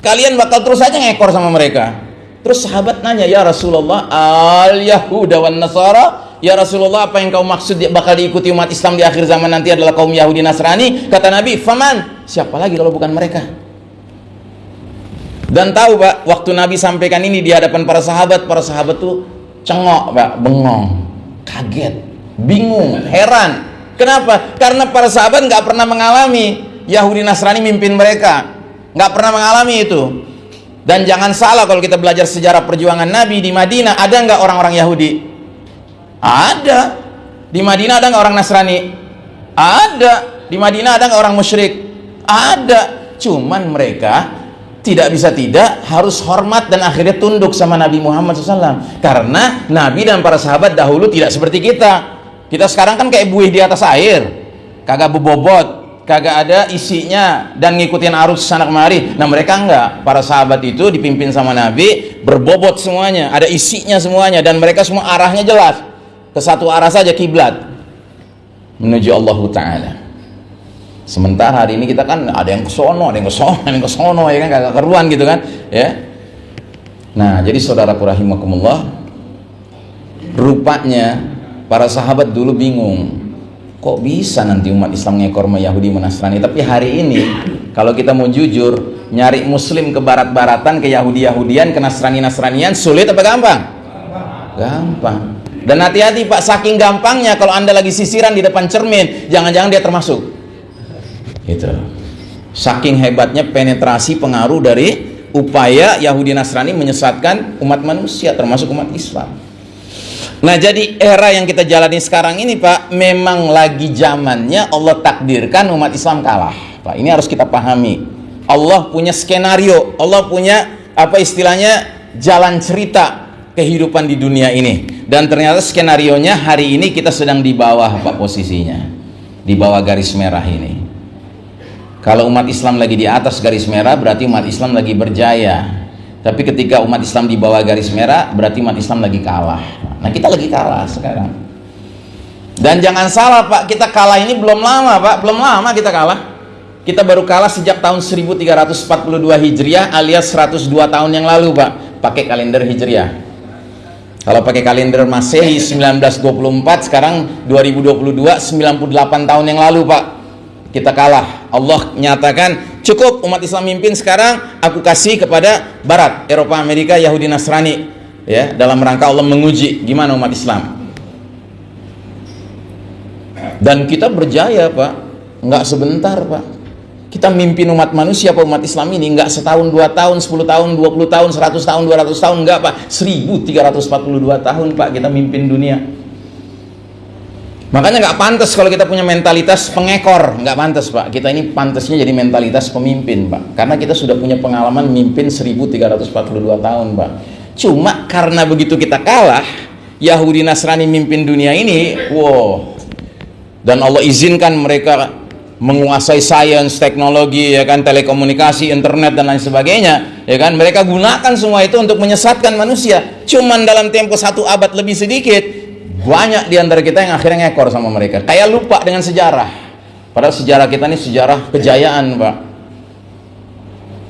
kalian bakal terus aja ngekor sama mereka. Terus sahabat nanya, "Ya Rasulullah, al-Yahuda wan Nasara?" Ya Rasulullah, apa yang kau maksud bakal diikuti umat Islam di akhir zaman nanti adalah kaum Yahudi Nasrani? Kata Nabi, "Faman?" Siapa lagi kalau bukan mereka? Dan tahu Pak, waktu Nabi sampaikan ini di hadapan para sahabat, para sahabat tuh cengok Pak, bengong, kaget, bingung, heran. Kenapa? Karena para sahabat nggak pernah mengalami Yahudi Nasrani mimpin mereka, nggak pernah mengalami itu. Dan jangan salah kalau kita belajar sejarah perjuangan Nabi di Madinah, ada nggak orang-orang Yahudi? Ada. Di Madinah ada nggak orang Nasrani? Ada. Di Madinah ada nggak orang musyrik? Ada. Cuman mereka tidak bisa tidak harus hormat dan akhirnya tunduk sama Nabi Muhammad SAW karena Nabi dan para sahabat dahulu tidak seperti kita. Kita sekarang kan kayak buih di atas air. Kagak bebobot kagak ada isinya dan ngikutin arus sana kemari nah mereka enggak. Para sahabat itu dipimpin sama Nabi berbobot semuanya ada isinya semuanya dan mereka semua arahnya jelas. Ke satu arah saja kiblat. Menuju Allah Ta'ala Sementara hari ini kita kan ada yang ke sono, ada yang ke sono, ada yang ke sono ya kan kagak keruan gitu kan, ya. Nah, jadi saudaraku rahimakumullah, rupanya para sahabat dulu bingung. Kok bisa nanti umat Islam ngekor Yahudi Nasrani? Tapi hari ini kalau kita mau jujur, nyari muslim ke barat-baratan, ke Yahudi-Yahudian, ke Nasrani-Nasranian sulit apa gampang? Gampang. Dan hati-hati Pak, saking gampangnya kalau Anda lagi sisiran di depan cermin, jangan-jangan dia termasuk itu saking hebatnya penetrasi pengaruh dari upaya Yahudi Nasrani menyesatkan umat manusia termasuk umat Islam. Nah jadi era yang kita jalani sekarang ini Pak memang lagi zamannya Allah takdirkan umat Islam kalah. Pak ini harus kita pahami. Allah punya skenario Allah punya apa istilahnya jalan cerita kehidupan di dunia ini. Dan ternyata skenario nya hari ini kita sedang di bawah Pak posisinya. Di bawah garis merah ini kalau umat Islam lagi di atas garis merah berarti umat Islam lagi berjaya. Tapi ketika umat Islam di bawah garis merah berarti umat Islam lagi kalah. Nah, kita lagi kalah sekarang. Dan jangan salah Pak, kita kalah ini belum lama Pak, belum lama kita kalah. Kita baru kalah sejak tahun 1342 Hijriah alias 102 tahun yang lalu Pak, pakai kalender Hijriah. Kalau pakai kalender Masehi 1924 sekarang 2022 98 tahun yang lalu Pak kita kalah. Allah nyatakan cukup umat Islam mimpin sekarang aku kasih kepada Barat Eropa Amerika Yahudi Nasrani. Ya dalam rangka Allah menguji gimana umat Islam. Dan kita berjaya Pak. Nggak sebentar Pak. Kita mimpin umat manusia apa umat Islam ini nggak setahun dua tahun 10 tahun 20 tahun 100 tahun 200 tahun nggak Pak. 1342 tahun Pak kita mimpin dunia Makanya nggak pantas kalau kita punya mentalitas pengekor, nggak pantas pak. Kita ini pantasnya jadi mentalitas pemimpin pak, karena kita sudah punya pengalaman mimpin 1342 tahun pak. Cuma karena begitu kita kalah, Yahudi Nasrani mimpin dunia ini, wow. Dan Allah izinkan mereka menguasai sains, teknologi, ya kan, telekomunikasi, internet dan lain sebagainya, ya kan. Mereka gunakan semua itu untuk menyesatkan manusia. Cuman dalam tempo satu abad lebih sedikit, banyak di antara kita yang akhirnya ngekor sama mereka. Kayak lupa dengan sejarah. Padahal sejarah kita ini sejarah kejayaan pak.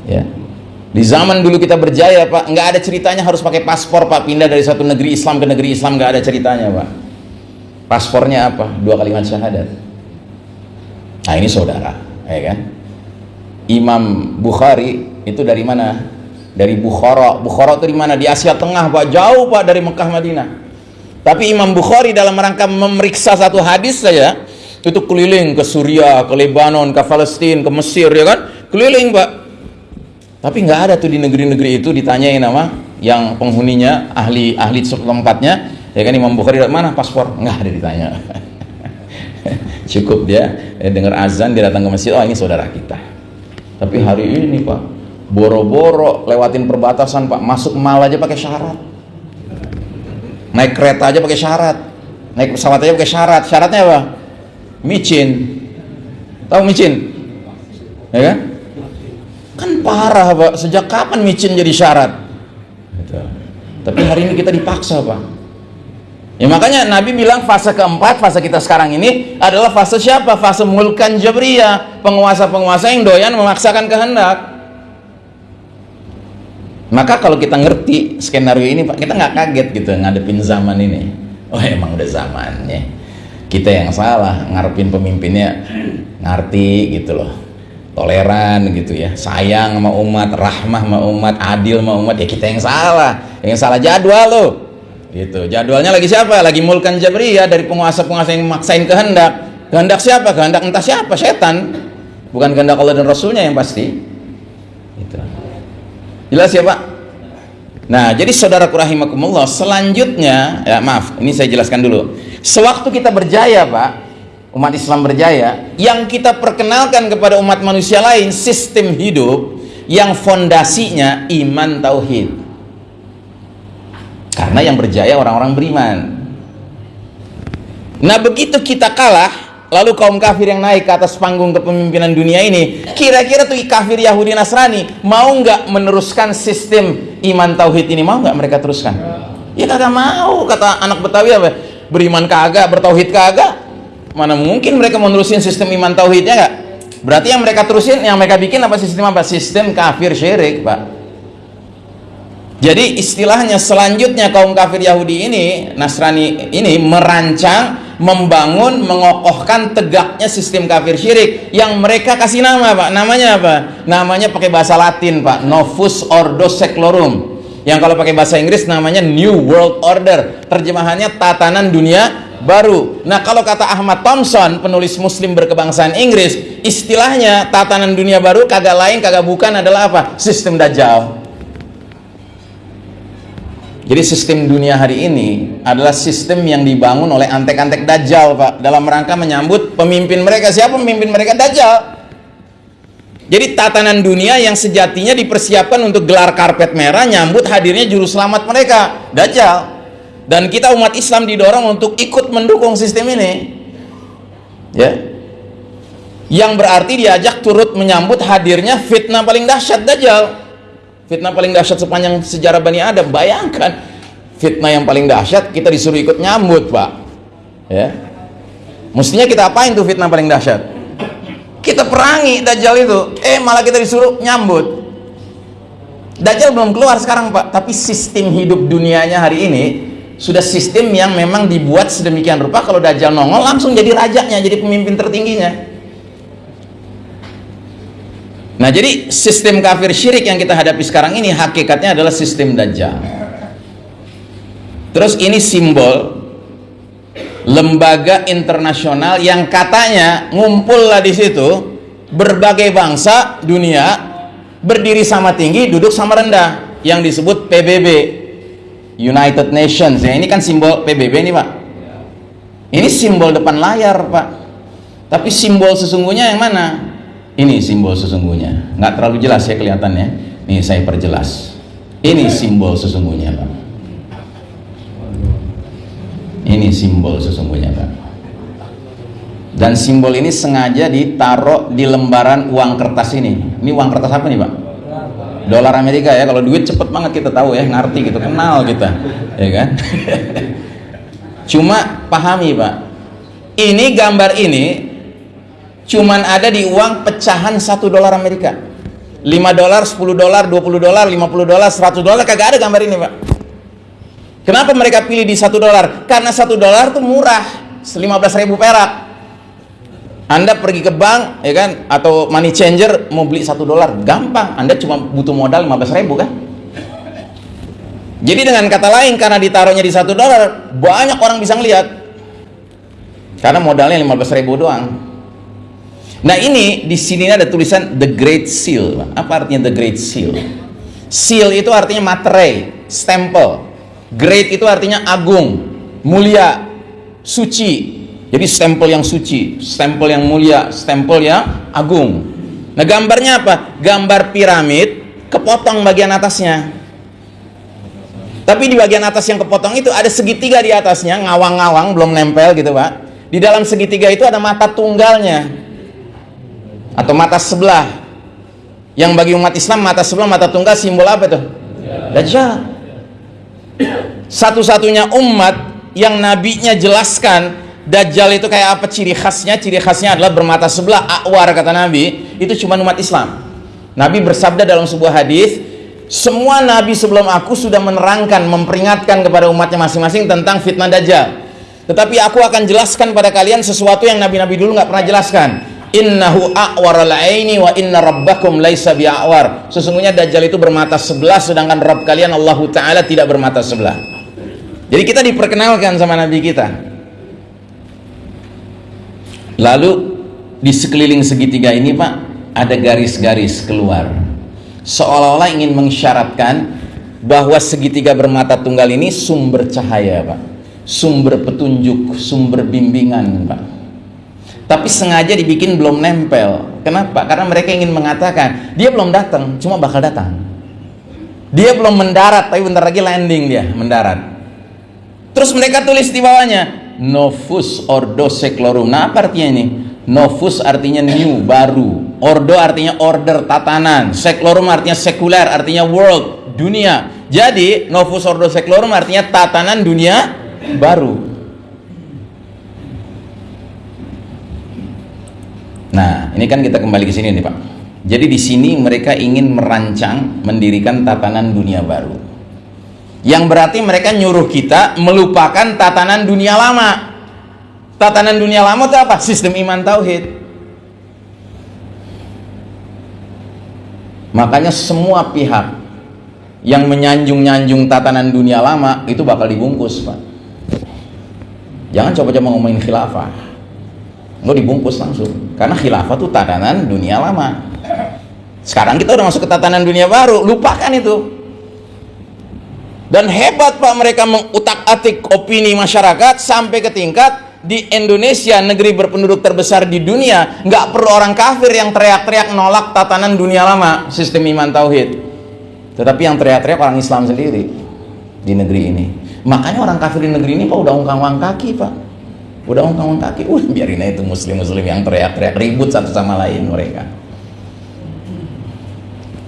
Ya. Di zaman dulu kita berjaya pak nggak ada ceritanya harus pakai paspor pak. Pindah dari satu negeri Islam ke negeri Islam nggak ada ceritanya pak. Paspornya apa? Dua kalimat syahadat. Nah ini saudara ya kan? Imam Bukhari itu dari mana? Dari Bukhara. Bukhara itu di mana? Di Asia Tengah pak. Jauh pak dari Mekah Madinah tapi Imam Bukhari dalam rangka memeriksa satu hadis saja itu keliling ke Suria, ke Lebanon, ke Palestina, ke Mesir ya kan? Keliling, Pak. Tapi nggak ada tuh di negeri-negeri itu ditanyain nama yang penghuninya, ahli ahli tempatnya, ya kan Imam Bukhari mana paspor? Nggak ada ditanya. Cukup dia dengar azan dia datang ke masjid, oh ini saudara kita. Tapi hari ini Pak, boro-boro lewatin perbatasan Pak, masuk mal aja pakai syarat. Naik kereta aja pakai syarat. Naik pesawat aja pakai syarat. Syaratnya apa? Micin. Tahu micin? Ya kan? Kan parah Pak, sejak kapan micin jadi syarat? Gitu. Tapi hari ini kita dipaksa Pak. Ya makanya Nabi bilang fase keempat, fase kita sekarang ini adalah fase siapa? Fase mulkan jabriyah, penguasa-penguasa yang doyan memaksakan kehendak. Maka kalau kita ngerti skenario ini, Pak, kita nggak kaget gitu ngadepin zaman ini. Oh emang udah zamannya. Kita yang salah ngarepin pemimpinnya ngerti gitu loh. Toleran gitu ya, sayang sama umat, rahmah sama umat, adil sama umat ya kita yang salah. Yang salah jadwal loh Gitu. Jadwalnya lagi siapa? Lagi mulkan jabriyah dari penguasa-penguasa yang maksain kehendak. Kehendak siapa? Kehendak entah siapa? Setan. Bukan kehendak Allah dan Rasulnya yang pasti. Gitu. Jelas ya Pak? Nah, jadi saudara rahimakumullah, selanjutnya, ya maaf, ini saya jelaskan dulu. Sewaktu kita berjaya, Pak, umat Islam berjaya, yang kita perkenalkan kepada umat manusia lain sistem hidup yang fondasinya iman tauhid. Karena yang berjaya orang-orang beriman. Nah begitu kita kalah, lalu kaum kafir yang naik ke atas panggung kepemimpinan dunia ini, kira-kira tuh kafir Yahudi Nasrani mau nggak meneruskan sistem iman tauhid ini? Mau nggak mereka teruskan? Ya kagak mau, kata anak Betawi apa? Beriman kagak, bertauhid kagak. Mana mungkin mereka menerusin sistem iman tauhidnya nggak? Berarti yang mereka terusin, yang mereka bikin apa sistem apa? Sistem kafir syirik, Pak. Jadi istilahnya selanjutnya kaum kafir Yahudi ini, Nasrani ini merancang, membangun, mengokohkan tegaknya sistem kafir syirik yang mereka kasih nama, Pak. Namanya apa? Namanya pakai bahasa Latin, Pak. Novus Ordo Seclorum. Yang kalau pakai bahasa Inggris namanya New World Order. Terjemahannya tatanan dunia baru. Nah, kalau kata Ahmad Thompson, penulis muslim berkebangsaan Inggris, istilahnya tatanan dunia baru kagak lain kagak bukan adalah apa? Sistem dajjal. Jadi sistem dunia hari ini adalah sistem yang dibangun oleh antek-antek dajjal, Pak, dalam rangka menyambut pemimpin mereka. Siapa pemimpin mereka? Dajjal. Jadi tatanan dunia yang sejatinya dipersiapkan untuk gelar karpet merah nyambut hadirnya juru selamat mereka, Dajjal. Dan kita umat Islam didorong untuk ikut mendukung sistem ini. Ya. Yang berarti diajak turut menyambut hadirnya fitnah paling dahsyat Dajjal fitnah paling dahsyat sepanjang sejarah Bani Adam. Bayangkan fitnah yang paling dahsyat kita disuruh ikut nyambut pak. Ya. Mestinya kita apain tuh fitnah paling dahsyat? Kita perangi Dajjal itu. Eh malah kita disuruh nyambut. Dajjal belum keluar sekarang pak. Tapi sistem hidup dunianya hari ini sudah sistem yang memang dibuat sedemikian rupa. Kalau Dajjal nongol langsung jadi rajanya jadi pemimpin tertingginya Nah, jadi sistem kafir syirik yang kita hadapi sekarang ini hakikatnya adalah sistem dajjal. Terus ini simbol lembaga internasional yang katanya ngumpullah di situ berbagai bangsa dunia berdiri sama tinggi, duduk sama rendah yang disebut PBB United Nations. Ya, ini kan simbol PBB ini, Pak. Ini simbol depan layar, Pak. Tapi simbol sesungguhnya yang mana? Ini simbol sesungguhnya. Nggak terlalu jelas ya kelihatannya. Nih saya perjelas. Ini simbol sesungguhnya Pak. Ini simbol sesungguhnya Pak. Dan simbol ini sengaja ditaruh di lembaran uang kertas ini. Ini uang kertas apa nih Pak? Dolar Amerika ya. Kalau duit cepet banget kita tahu ya. Ngerti gitu kenal kita. Ya kan? Cuma pahami Pak. Ini gambar ini cuman ada di uang pecahan satu dolar Amerika. 5 dolar, 10 dolar, 20 dolar, 50 dolar, 100 dolar kagak ada gambar ini pak. Kenapa mereka pilih di satu dolar? karena satu dolar tuh murah 15 ribu perak. Anda pergi ke bank ya kan? Atau money changer mau beli satu dolar gampang. Anda cuma butuh modal 15 ribu kan? Jadi dengan kata lain karena ditaruhnya di satu dolar banyak orang bisa ngeliat. Karena modalnya 15 ribu doang Nah ini di sini ada tulisan The Great Seal. Apa artinya The Great Seal? Seal itu artinya materai, stempel. Great itu artinya agung, mulia, suci. Jadi stempel yang suci, stempel yang mulia, stempel yang agung. Nah gambarnya apa? Gambar piramid kepotong bagian atasnya. Tapi di bagian atas yang kepotong itu ada segitiga di atasnya, ngawang-ngawang, belum nempel gitu pak. Di dalam segitiga itu ada mata tunggalnya. Atau mata sebelah. Yang bagi umat Islam mata sebelah, mata tunggal simbol apa tuh? Dajjal. Satu-satunya umat yang nabinya jelaskan Dajjal itu kayak apa ciri khasnya? Ciri khasnya adalah bermata sebelah, akwar kata Nabi. Itu cuma umat Islam. Nabi bersabda dalam sebuah hadis, semua nabi sebelum aku sudah menerangkan, memperingatkan kepada umatnya masing-masing tentang fitnah Dajjal. Tetapi aku akan jelaskan pada kalian sesuatu yang nabi-nabi dulu nggak pernah jelaskan. Innahu a'waral aini wa inna rabbakum laisa bi'awar. Sesungguhnya Dajjal itu bermata sebelah sedangkan Rabb kalian Allah Ta'ala tidak bermata sebelah. Jadi kita diperkenalkan sama Nabi kita. Lalu di sekeliling segitiga ini Pak ada garis-garis keluar. Seolah-olah ingin mensyaratkan bahwa segitiga bermata tunggal ini sumber cahaya Pak. Sumber petunjuk, sumber bimbingan Pak. Tapi sengaja dibikin belum nempel. Kenapa? Karena mereka ingin mengatakan dia belum datang, cuma bakal datang. Dia belum mendarat, tapi bentar lagi landing dia mendarat. Terus mereka tulis di bawahnya, novus ordo seclorum nah apa artinya ini novus artinya new baru ordo artinya order tatanan seclorum artinya sekuler artinya world dunia jadi novus ordo seclorum artinya tatanan dunia baru nah ini kan kita kembali ke sini nih pak. Jadi di sini mereka ingin merancang mendirikan tatanan dunia baru. Yang berarti mereka nyuruh kita melupakan tatanan dunia lama. Tatanan dunia lama itu apa? sistem iman tauhid. Makanya semua pihak yang menyanjung-nyanjung tatanan dunia lama itu bakal dibungkus pak. Jangan coba-coba ngomongin khilafah lo dibungkus langsung. Karena khilafah itu tatanan dunia lama. Sekarang kita udah masuk ke tatanan dunia baru. Lupakan itu. Dan hebat Pak mereka mengutak-atik opini masyarakat sampai ke tingkat di Indonesia negeri berpenduduk terbesar di dunia nggak perlu orang kafir yang teriak-teriak nolak tatanan dunia lama sistem iman tauhid. Tetapi yang teriak-teriak orang Islam sendiri di negeri ini. Makanya orang kafir di negeri ini Pak udah ungkang-ungkang kaki Pak udah ungkang-ungkang kaki uh biarin aja itu muslim-muslim yang teriak-teriak ribut satu sama lain mereka.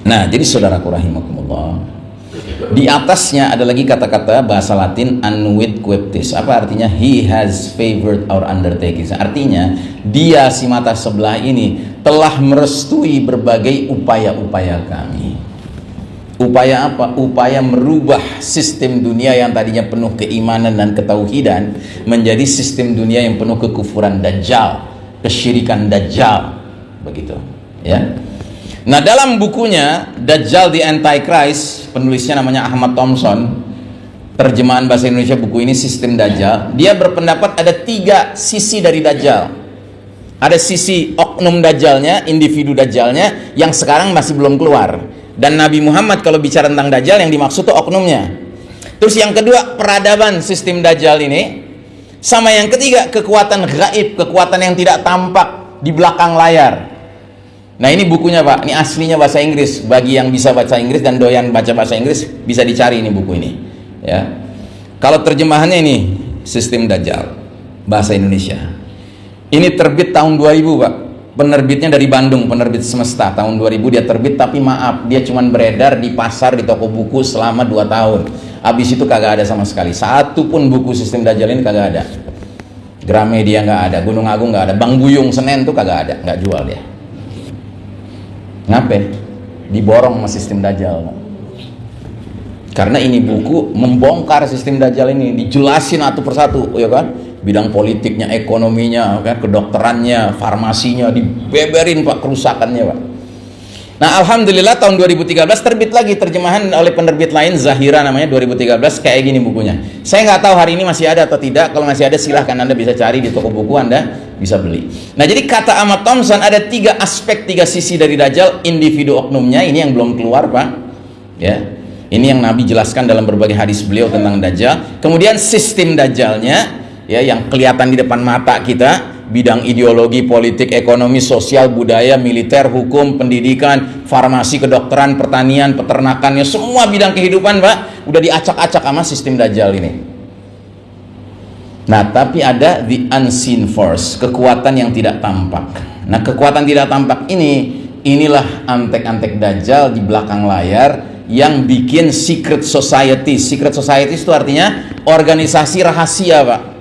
Nah jadi saudaraku rahimakumullah di atasnya ada lagi kata-kata bahasa Latin annuit queptis apa artinya? He has favored our undertaking artinya dia si mata sebelah ini telah merestui berbagai upaya-upaya kami upaya apa? upaya merubah sistem dunia yang tadinya penuh keimanan dan ketauhidan menjadi sistem dunia yang penuh kekufuran dajjal kesyirikan dajjal. Begitu ya. Nah dalam bukunya Dajjal the Antichrist penulisnya namanya Ahmad Thompson terjemahan bahasa Indonesia buku ini sistem Dajjal dia berpendapat ada tiga sisi dari Dajjal. Ada sisi oknum Dajjalnya individu Dajjalnya yang sekarang masih belum keluar dan Nabi Muhammad kalau bicara tentang Dajjal yang dimaksud itu oknumnya terus yang kedua peradaban sistem Dajjal ini sama yang ketiga kekuatan gaib kekuatan yang tidak tampak di belakang layar Nah ini bukunya Pak, ini aslinya bahasa Inggris. Bagi yang bisa baca Inggris dan doyan baca bahasa Inggris bisa dicari ini buku ini. Ya, kalau terjemahannya ini sistem Dajjal bahasa Indonesia. Ini terbit tahun 2000 Pak. Penerbitnya dari Bandung, penerbit semesta tahun 2000 dia terbit tapi maaf dia cuma beredar di pasar di toko buku selama 2 tahun. Habis itu kagak ada sama sekali. Satu pun buku sistem Dajjal ini kagak ada. Gramedia nggak ada, Gunung Agung nggak ada, Bang Buyung Senen tuh kagak ada, nggak jual dia. Ngapain? Diborong sama sistem Dajjal. Karena ini buku membongkar sistem Dajjal ini, dijelasin satu persatu, ya kan? Bidang politiknya, ekonominya, kan? kedokterannya, farmasinya, dibeberin pak kerusakannya pak. Nah Alhamdulillah tahun 2013 terbit lagi terjemahan oleh penerbit lain Zahira namanya 2013 kayak gini bukunya. Saya nggak tahu hari ini masih ada atau tidak. Kalau masih ada silahkan anda bisa cari di toko buku anda bisa beli. Nah jadi kata Ahmad Thompson ada tiga aspek tiga sisi dari Dajjal individu oknumnya ini yang belum keluar pak. Ya ini yang Nabi jelaskan dalam berbagai hadis beliau tentang Dajjal. Kemudian sistem Dajjalnya ya yang kelihatan di depan mata kita bidang ideologi, politik, ekonomi, sosial, budaya, militer, hukum, pendidikan, farmasi, kedokteran, pertanian, peternakannya, semua bidang kehidupan, Pak, udah diacak-acak sama sistem Dajjal ini. Nah, tapi ada the unseen force, kekuatan yang tidak tampak. Nah, kekuatan tidak tampak ini, inilah antek-antek Dajjal di belakang layar yang bikin secret society. Secret society itu artinya organisasi rahasia, Pak.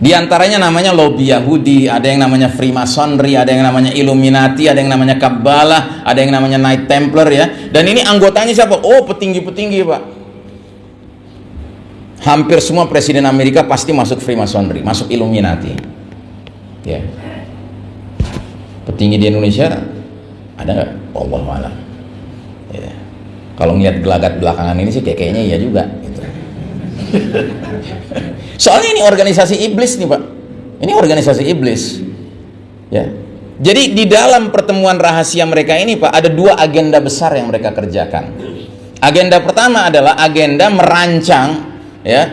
Di antaranya namanya lobby Yahudi, ada yang namanya Freemasonry, ada yang namanya Illuminati, ada yang namanya Kabbalah, ada yang namanya Knight Templar ya. Dan ini anggotanya siapa? Oh, petinggi-petinggi, Pak. Hampir semua presiden Amerika pasti masuk Freemasonry, masuk Illuminati. Ya. Petinggi di Indonesia ada nggak? Allah malam. Ya. Kalau ngeliat gelagat belakangan ini sih kayak kayaknya iya juga. Gitu. Soalnya ini organisasi iblis nih pak. Ini organisasi iblis. Ya. Jadi di dalam pertemuan rahasia mereka ini pak ada dua agenda besar yang mereka kerjakan. Agenda pertama adalah agenda merancang ya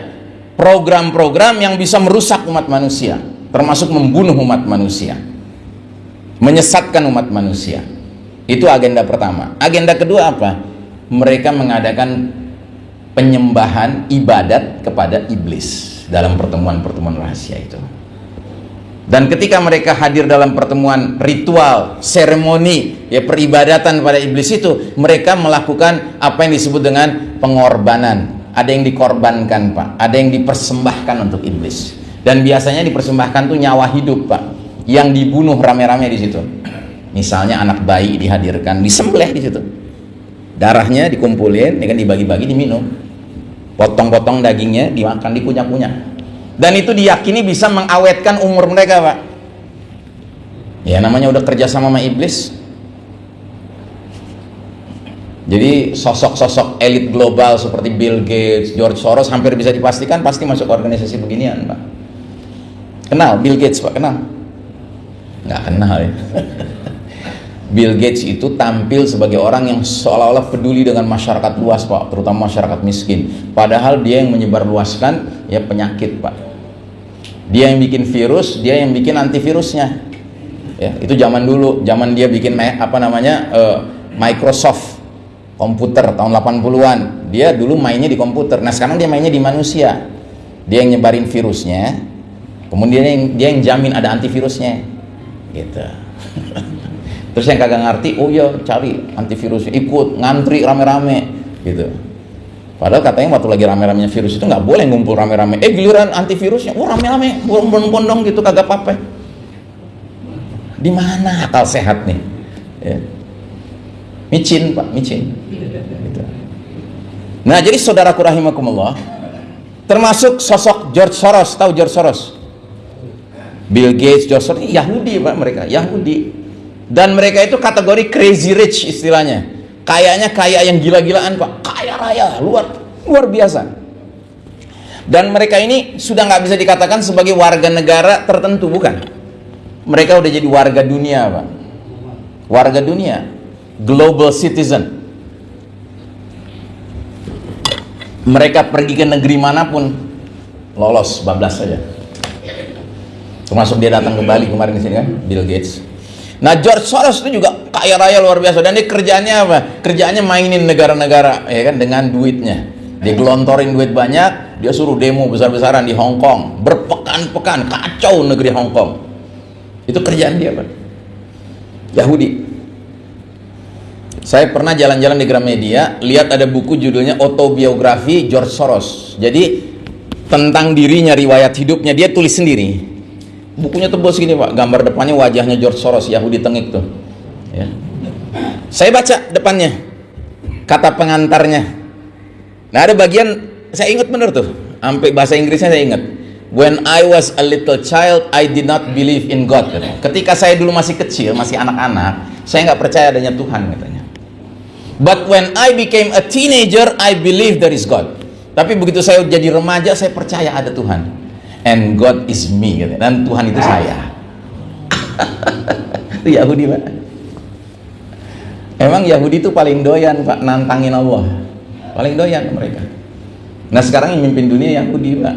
program-program yang bisa merusak umat manusia, termasuk membunuh umat manusia, menyesatkan umat manusia. Itu agenda pertama. Agenda kedua apa? Mereka mengadakan penyembahan ibadat kepada iblis dalam pertemuan-pertemuan rahasia itu. Dan ketika mereka hadir dalam pertemuan ritual, seremoni, ya peribadatan pada iblis itu, mereka melakukan apa yang disebut dengan pengorbanan. Ada yang dikorbankan, Pak. Ada yang dipersembahkan untuk iblis. Dan biasanya dipersembahkan tuh nyawa hidup, Pak. Yang dibunuh rame-rame di situ. Misalnya anak bayi dihadirkan, disembelih di situ. Darahnya dikumpulin, ya kan dibagi-bagi diminum potong-potong dagingnya dimakan dikunyah-kunyah dan itu diyakini bisa mengawetkan umur mereka pak. Ya namanya udah kerja sama sama iblis. Jadi sosok-sosok elit global seperti Bill Gates, George Soros hampir bisa dipastikan pasti masuk organisasi beginian pak. Kenal Bill Gates pak? Kenal? Nggak kenal ya Bill Gates itu tampil sebagai orang yang seolah-olah peduli dengan masyarakat luas Pak, terutama masyarakat miskin. Padahal dia yang menyebarluaskan ya penyakit Pak. Dia yang bikin virus, dia yang bikin antivirusnya. Ya, itu zaman dulu, zaman dia bikin apa namanya uh, Microsoft komputer tahun 80-an. Dia dulu mainnya di komputer. Nah, sekarang dia mainnya di manusia. Dia yang nyebarin virusnya. Kemudian dia yang, dia yang jamin ada antivirusnya. Gitu. terus yang kagak ngerti oh iya cari antivirus ikut ngantri rame-rame gitu. Padahal katanya waktu lagi rame-ramenya virus itu nggak boleh ngumpul rame-rame. Eh giliran antivirusnya oh rame-rame bondong-bondong gitu kagak apa-apa. Di mana akal sehat nih? Ya. micin pak micin. Gitu. nah jadi saudaraku rahimakumullah termasuk sosok George Soros tahu George Soros? Bill Gates, George Soros Yahudi pak mereka Yahudi dan mereka itu kategori crazy rich istilahnya. Kayaknya kaya yang gila-gilaan pak. Kaya raya luar luar biasa. Dan mereka ini sudah nggak bisa dikatakan sebagai warga negara tertentu bukan? Mereka udah jadi warga dunia pak. Warga dunia. Global citizen. Mereka pergi ke negeri mana pun lolos bablas saja. Termasuk dia datang ke Bali kemarin di sini kan? Bill Gates Nah George Soros itu juga kaya raya luar biasa dan dia kerjanya apa? Kerjanya mainin negara-negara ya kan dengan duitnya. Dia gelontorin duit banyak, dia suruh demo besar-besaran di Hong Kong, berpekan-pekan kacau negeri Hong Kong. Itu kerjaan dia, Pak. Yahudi. Saya pernah jalan-jalan di Gramedia, lihat ada buku judulnya Autobiografi George Soros. Jadi tentang dirinya, riwayat hidupnya dia tulis sendiri bukunya tebal segini pak. Gambar depannya wajahnya George Soros Yahudi tengik tuh. Ya. saya baca depannya kata pengantarnya. Nah ada bagian saya ingat bener tuh. Sampai bahasa Inggrisnya saya ingat. When I was a little child I did not believe in God ketika saya dulu masih kecil masih anak-anak saya nggak percaya adanya Tuhan katanya. But when I became a teenager I believe there is God. Tapi begitu saya jadi remaja saya percaya ada Tuhan and God is me gitu. dan Tuhan itu saya itu Yahudi pak emang Yahudi itu paling doyan pak nantangin Allah paling doyan mereka nah sekarang yang mimpin dunia Yahudi pak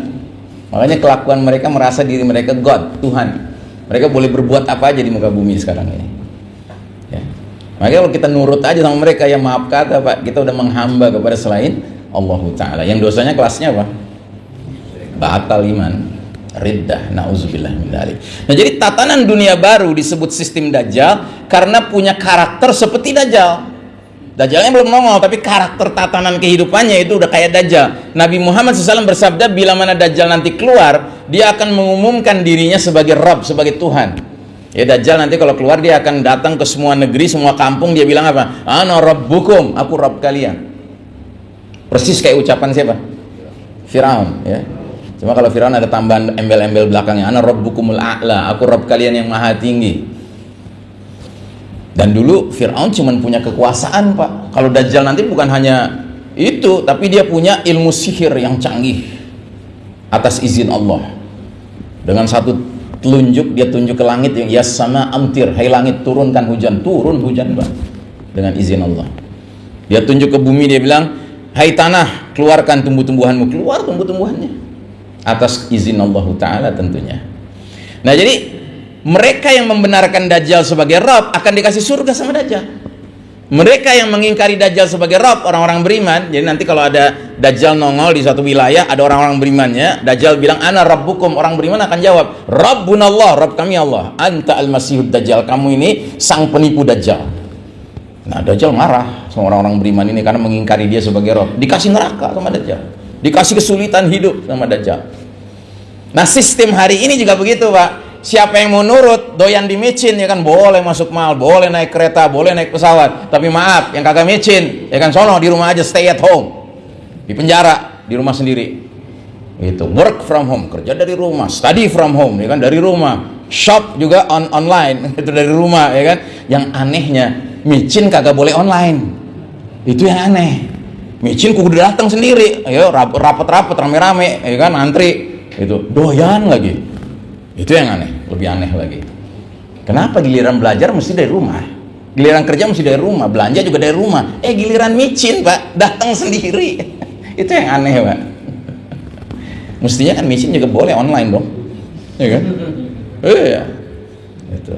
Makanya kelakuan mereka merasa diri mereka God, Tuhan. Mereka boleh berbuat apa aja di muka bumi sekarang ini. Ya. Makanya kalau kita nurut aja sama mereka, ya maaf kata Pak, kita udah menghamba kepada selain Allah Ta'ala. Yang dosanya kelasnya apa? Batal iman. Riddah, na'udzubillah min. Nah, jadi tatanan dunia baru disebut sistem dajjal karena punya karakter seperti dajjal. Dajjalnya belum nongol, tapi karakter tatanan kehidupannya itu udah kayak Dajjal. Nabi Muhammad SAW bersabda, bila mana Dajjal nanti keluar, dia akan mengumumkan dirinya sebagai Rabb, sebagai Tuhan. Ya Dajjal nanti kalau keluar dia akan datang ke semua negeri, semua kampung, dia bilang apa? Ana Rabbukum, aku Rabb kalian. Persis kayak ucapan siapa? Firaun, ya. Cuma kalau Firaun ada tambahan embel-embel belakangnya, ana rabbukumul a'la, aku Rabb kalian yang maha tinggi. Dan dulu Firaun cuma punya kekuasaan, Pak. Kalau Dajjal nanti bukan hanya itu, tapi dia punya ilmu sihir yang canggih atas izin Allah. Dengan satu telunjuk dia tunjuk ke langit yang ya sama amtir, hai langit turunkan hujan, turun hujan, Pak. Dengan izin Allah. Dia tunjuk ke bumi dia bilang, "Hai tanah, keluarkan tumbuh-tumbuhanmu." Keluar tumbuh-tumbuhannya atas izin Allah Ta'ala tentunya. Nah jadi mereka yang membenarkan Dajjal sebagai Rob akan dikasih surga sama Dajjal. Mereka yang mengingkari Dajjal sebagai Rob orang-orang beriman. Jadi nanti kalau ada Dajjal nongol di suatu wilayah ada orang-orang berimannya Dajjal bilang ana rabbukum orang beriman akan jawab Rabbunallah Rabb kami Allah. Anta al-masihud Dajjal. Kamu ini sang penipu Dajjal. Nah Dajjal marah sama orang-orang beriman ini karena mengingkari dia sebagai Rob dikasih neraka sama Dajjal dikasih kesulitan hidup sama Dajjal. Nah sistem hari ini juga begitu Pak. Siapa yang mau nurut doyan di micin ya kan? Boleh masuk mal boleh naik kereta boleh naik pesawat. Tapi maaf yang kagak micin ya kan? Sono di rumah aja stay at home. Di penjara di rumah sendiri. Itu work from home kerja dari rumah study from home ya kan? Dari rumah. Shop juga on online itu dari rumah ya kan? Yang anehnya micin kagak boleh online. Itu yang aneh micin kudu datang sendiri. Ayo rapat-rapat rame-rame ya kan antri. Itu doyan lagi. Itu yang aneh lebih aneh lagi. Kenapa giliran belajar mesti dari rumah? Giliran kerja mesti dari rumah belanja juga dari rumah. Eh giliran micin pak datang sendiri. Itu yang aneh pak. Mestinya kan micin juga boleh online dong. Ya kan? Iya. Itu.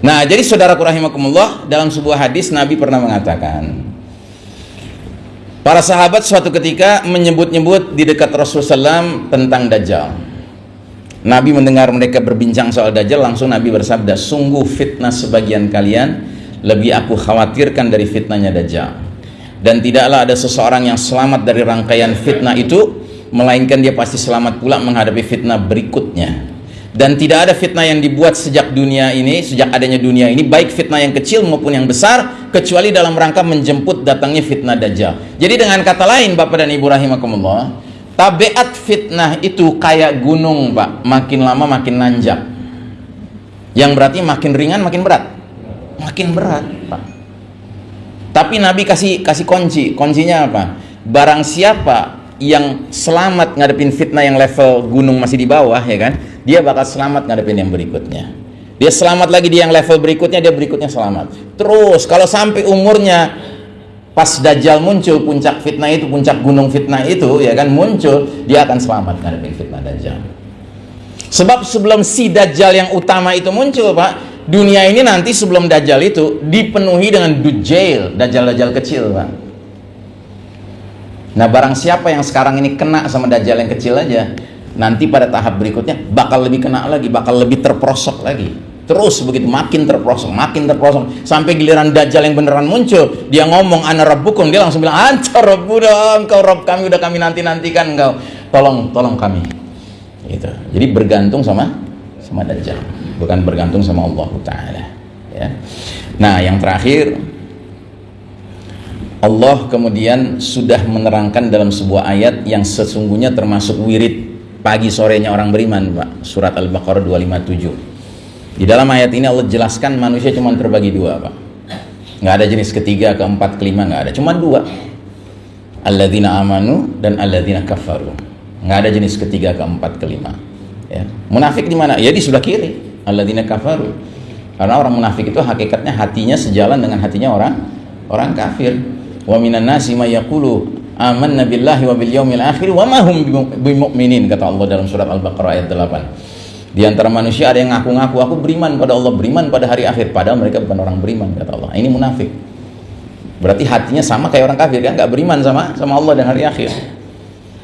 Nah jadi saudara rahimakumullah dalam sebuah hadis Nabi pernah mengatakan Para sahabat suatu ketika menyebut-nyebut di dekat Rasulullah SAW tentang Dajjal. Nabi mendengar mereka berbincang soal Dajjal, langsung Nabi bersabda, sungguh fitnah sebagian kalian lebih aku khawatirkan dari fitnahnya Dajjal. Dan tidaklah ada seseorang yang selamat dari rangkaian fitnah itu, melainkan dia pasti selamat pula menghadapi fitnah berikutnya dan tidak ada fitnah yang dibuat sejak dunia ini sejak adanya dunia ini baik fitnah yang kecil maupun yang besar kecuali dalam rangka menjemput datangnya fitnah dajjal. Jadi dengan kata lain Bapak dan Ibu rahimakumullah tabiat fitnah itu kayak gunung Pak. Makin lama makin nanjak. Yang berarti makin ringan makin berat. Makin berat Pak. Tapi Nabi kasih kasih kunci. Kuncinya apa? Barang siapa yang selamat ngadepin fitnah yang level gunung masih di bawah ya kan dia bakal selamat ngadepin yang berikutnya. Dia selamat lagi di yang level berikutnya dia berikutnya selamat. Terus kalau sampai umurnya pas dajjal muncul puncak fitnah itu puncak gunung fitnah itu ya kan muncul dia akan selamat ngadepin fitnah dajjal. Sebab sebelum si dajjal yang utama itu muncul pak dunia ini nanti sebelum dajjal itu dipenuhi dengan dujail dajjal-dajjal kecil pak. Nah barang siapa yang sekarang ini kena sama dajjal yang kecil aja Nanti pada tahap berikutnya bakal lebih kena lagi Bakal lebih terprosok lagi. Terus begitu makin terprosok, makin terprosok Sampai giliran dajjal yang beneran muncul Dia ngomong ana rabbukum Dia langsung bilang anta rabbuda engkau rob kami udah kami nanti-nantikan engkau. Tolong, tolong kami. Gitu. Jadi bergantung sama sama dajjal. Bukan bergantung sama Allah Ta'ala. Ya. Nah yang terakhir Allah kemudian sudah menerangkan dalam sebuah ayat yang sesungguhnya termasuk wirid pagi sorenya orang beriman Pak. Surat Al-Baqarah 257 di dalam ayat ini Allah jelaskan manusia cuma terbagi dua Pak. Nggak ada jenis ketiga, keempat, kelima nggak ada. Cuma dua. Alladzina amanu dan alladzina kafaru. Nggak ada jenis ketiga, keempat, kelima. Ya. munafik di mana? ya di sebelah kiri. Alladzina kafaru. Karena orang munafik itu hakikatnya hatinya sejalan dengan hatinya orang orang kafir. Wa minan nasi may amanna billahi wa bil yaumil akhir wa ma hum bimumin kata Allah dalam surat Al-Baqarah ayat 8 di antara manusia ada yang ngaku-ngaku aku beriman pada Allah beriman pada hari akhir padahal mereka bukan orang beriman kata Allah ini munafik berarti hatinya sama kayak orang kafir kan nggak beriman sama sama Allah dan hari akhir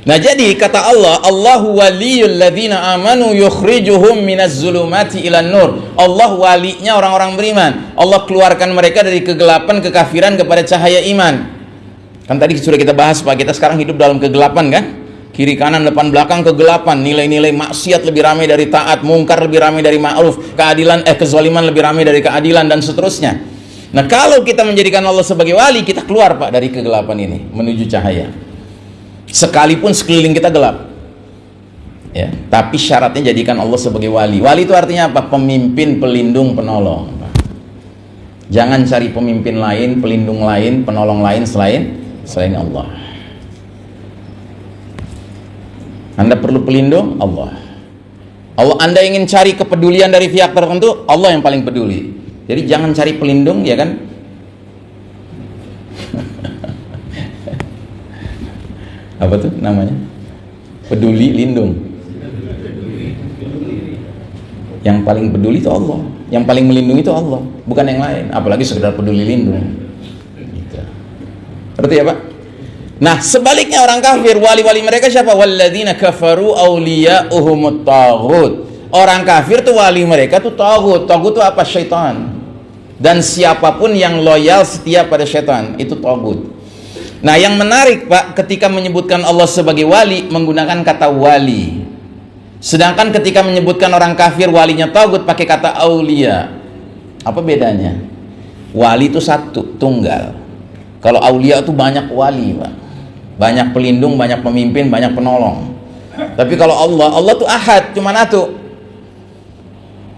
Nah jadi kata Allah, Allahu waliyul ladzina amanu yukhrijuhum minaz zulumati ilan nur. Allah walinya orang-orang beriman. Allah keluarkan mereka dari kegelapan kekafiran kepada cahaya iman. Kan tadi sudah kita bahas Pak, kita sekarang hidup dalam kegelapan kan? Kiri kanan depan belakang kegelapan, nilai-nilai maksiat lebih ramai dari taat, mungkar lebih ramai dari ma'ruf, keadilan eh kezaliman lebih ramai dari keadilan dan seterusnya. Nah, kalau kita menjadikan Allah sebagai wali, kita keluar Pak dari kegelapan ini menuju cahaya. Sekalipun sekeliling kita gelap. Ya tapi syaratnya jadikan Allah sebagai wali. Wali itu artinya apa? Pemimpin pelindung penolong jangan cari pemimpin lain pelindung lain penolong lain selain selain Allah. Anda perlu pelindung Allah. Allah Anda ingin cari kepedulian dari pihak tertentu Allah yang paling peduli. Jadi jangan cari pelindung ya kan? Apa tuh namanya? Peduli lindung. Yang paling peduli itu Allah. Yang paling melindungi itu Allah bukan yang lain. Apalagi sekedar peduli lindung. Gitu. berarti ya Pak nah sebaliknya orang kafir wali-wali mereka siapa walladzina kafaru awliya'uhumut taghut orang kafir tuh wali mereka tuh taghut taghut itu apa syaitan dan siapa pun yang loyal setia pada syaitan itu taghut Nah, yang menarik Pak, ketika menyebutkan Allah sebagai wali menggunakan kata wali. Sedangkan ketika menyebutkan orang kafir walinya togut pakai kata aulia. Apa bedanya? Wali itu satu, tunggal. Kalau aulia itu banyak wali, Pak. Banyak pelindung, banyak pemimpin, banyak penolong. Tapi kalau Allah, Allah itu ahad, cuma satu.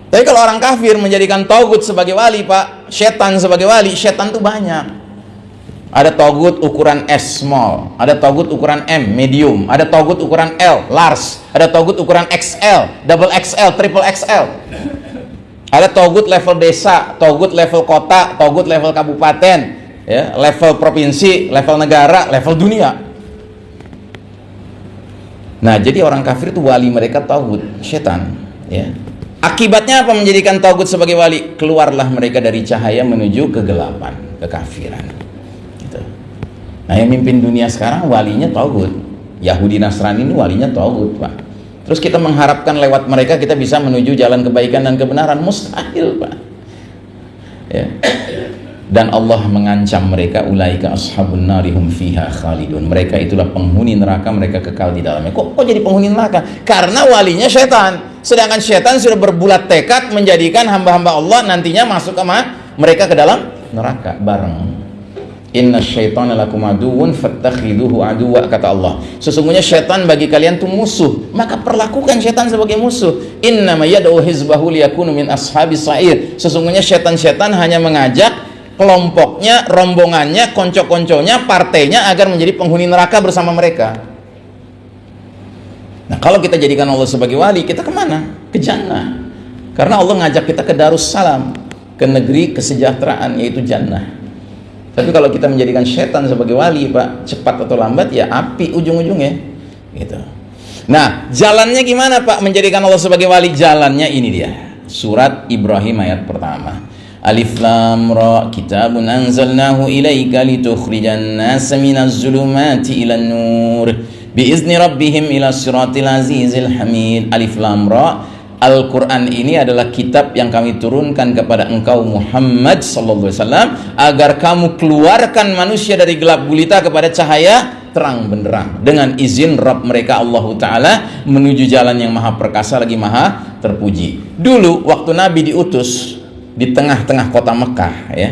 Tapi kalau orang kafir menjadikan togut sebagai wali, Pak, setan sebagai wali, setan itu banyak ada togut ukuran S small, ada togut ukuran M medium, ada togut ukuran L large, ada togut ukuran XL, double XL, triple XL. Ada togut level desa, togut level kota, togut level kabupaten, ya, level provinsi, level negara, level dunia. Nah, jadi orang kafir itu wali mereka togut, setan, ya. Akibatnya apa menjadikan togut sebagai wali? Keluarlah mereka dari cahaya menuju kegelapan, kekafiran. Nah yang mimpin dunia sekarang walinya Tauhud. Yahudi Nasrani ini walinya Tauhud Pak. Terus kita mengharapkan lewat mereka kita bisa menuju jalan kebaikan dan kebenaran. Mustahil Pak. Ya. Dan Allah mengancam mereka ulaika ashabun narihum fiha khalidun. Mereka itulah penghuni neraka, mereka kekal di dalamnya. Kok kok jadi penghuni neraka? Karena walinya setan. Sedangkan setan sudah berbulat tekad menjadikan hamba-hamba Allah nantinya masuk ke mereka ke dalam neraka bareng. Inna syaitana lakum aduun fattakhiduhu aduwa kata Allah. Sesungguhnya syaitan bagi kalian itu musuh, maka perlakukan syaitan sebagai musuh. Inna ma yad'u hizbahu liyakunu min ashabi sa'ir. Sesungguhnya syaitan-syaitan hanya mengajak kelompoknya, rombongannya, konco-konconya, partainya agar menjadi penghuni neraka bersama mereka. Nah, kalau kita jadikan Allah sebagai wali, kita ke mana? Ke jannah. Karena Allah ngajak kita ke Darussalam, ke negeri kesejahteraan yaitu jannah. Tapi kalau kita menjadikan setan sebagai wali, Pak, cepat atau lambat ya api ujung-ujungnya. Gitu. Nah, jalannya gimana, Pak? Menjadikan Allah sebagai wali jalannya ini dia. Surat Ibrahim ayat pertama. Alif lam ra kitabun anzalnahu ilaika litukhrijan nasa minaz zulumati ilan nur. Biizni rabbihim ila siratil azizil hamid. Alif lam ra Al-Quran ini adalah kitab yang kami turunkan kepada engkau Muhammad sallallahu alaihi wasallam agar kamu keluarkan manusia dari gelap gulita kepada cahaya terang benderang. Dengan izin Rabb mereka Allah Ta'ala menuju jalan yang maha perkasa lagi maha terpuji. Dulu waktu Nabi diutus di tengah-tengah kota Mekah ya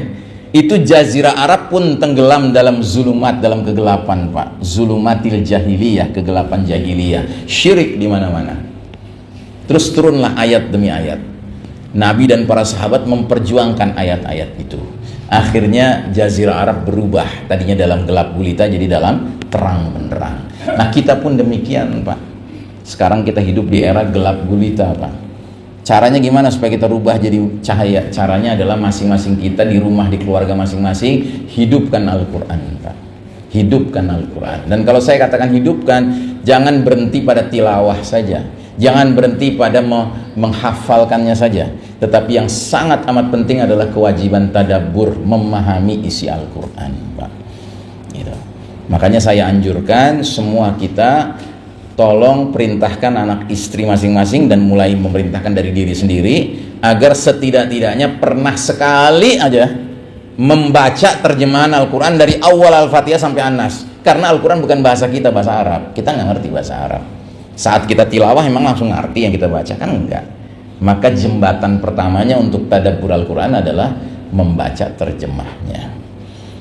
itu jazirah Arab pun tenggelam dalam zulumat dalam kegelapan Pak zulumatil jahiliyah kegelapan jahiliyah syirik di mana-mana Terus turunlah ayat demi ayat. Nabi dan para sahabat memperjuangkan ayat-ayat itu. Akhirnya Jazirah Arab berubah. Tadinya dalam gelap gulita jadi dalam terang benderang. Nah kita pun demikian Pak. Sekarang kita hidup di era gelap gulita Pak. Caranya gimana supaya kita rubah jadi cahaya? Caranya adalah masing-masing kita di rumah, di keluarga masing-masing hidupkan Al-Quran hidupkan Al-Quran. Dan kalau saya katakan hidupkan jangan berhenti pada tilawah saja. Jangan berhenti pada menghafalkannya saja. Tetapi yang sangat amat penting adalah kewajiban tadabur memahami isi Al-Quran Pak. Gitu. makanya saya anjurkan semua kita tolong perintahkan anak istri masing-masing dan mulai memerintahkan dari diri sendiri agar setidak-tidaknya pernah sekali aja membaca terjemahan Al-Quran dari awal Al-Fatihah sampai An-Nas. Karena Al-Quran bukan bahasa kita, bahasa Arab. Kita nggak ngerti bahasa Arab. Saat kita tilawah memang langsung ngerti yang kita baca? Kan enggak. Maka jembatan pertamanya untuk tadabbur Al-Quran adalah membaca terjemahnya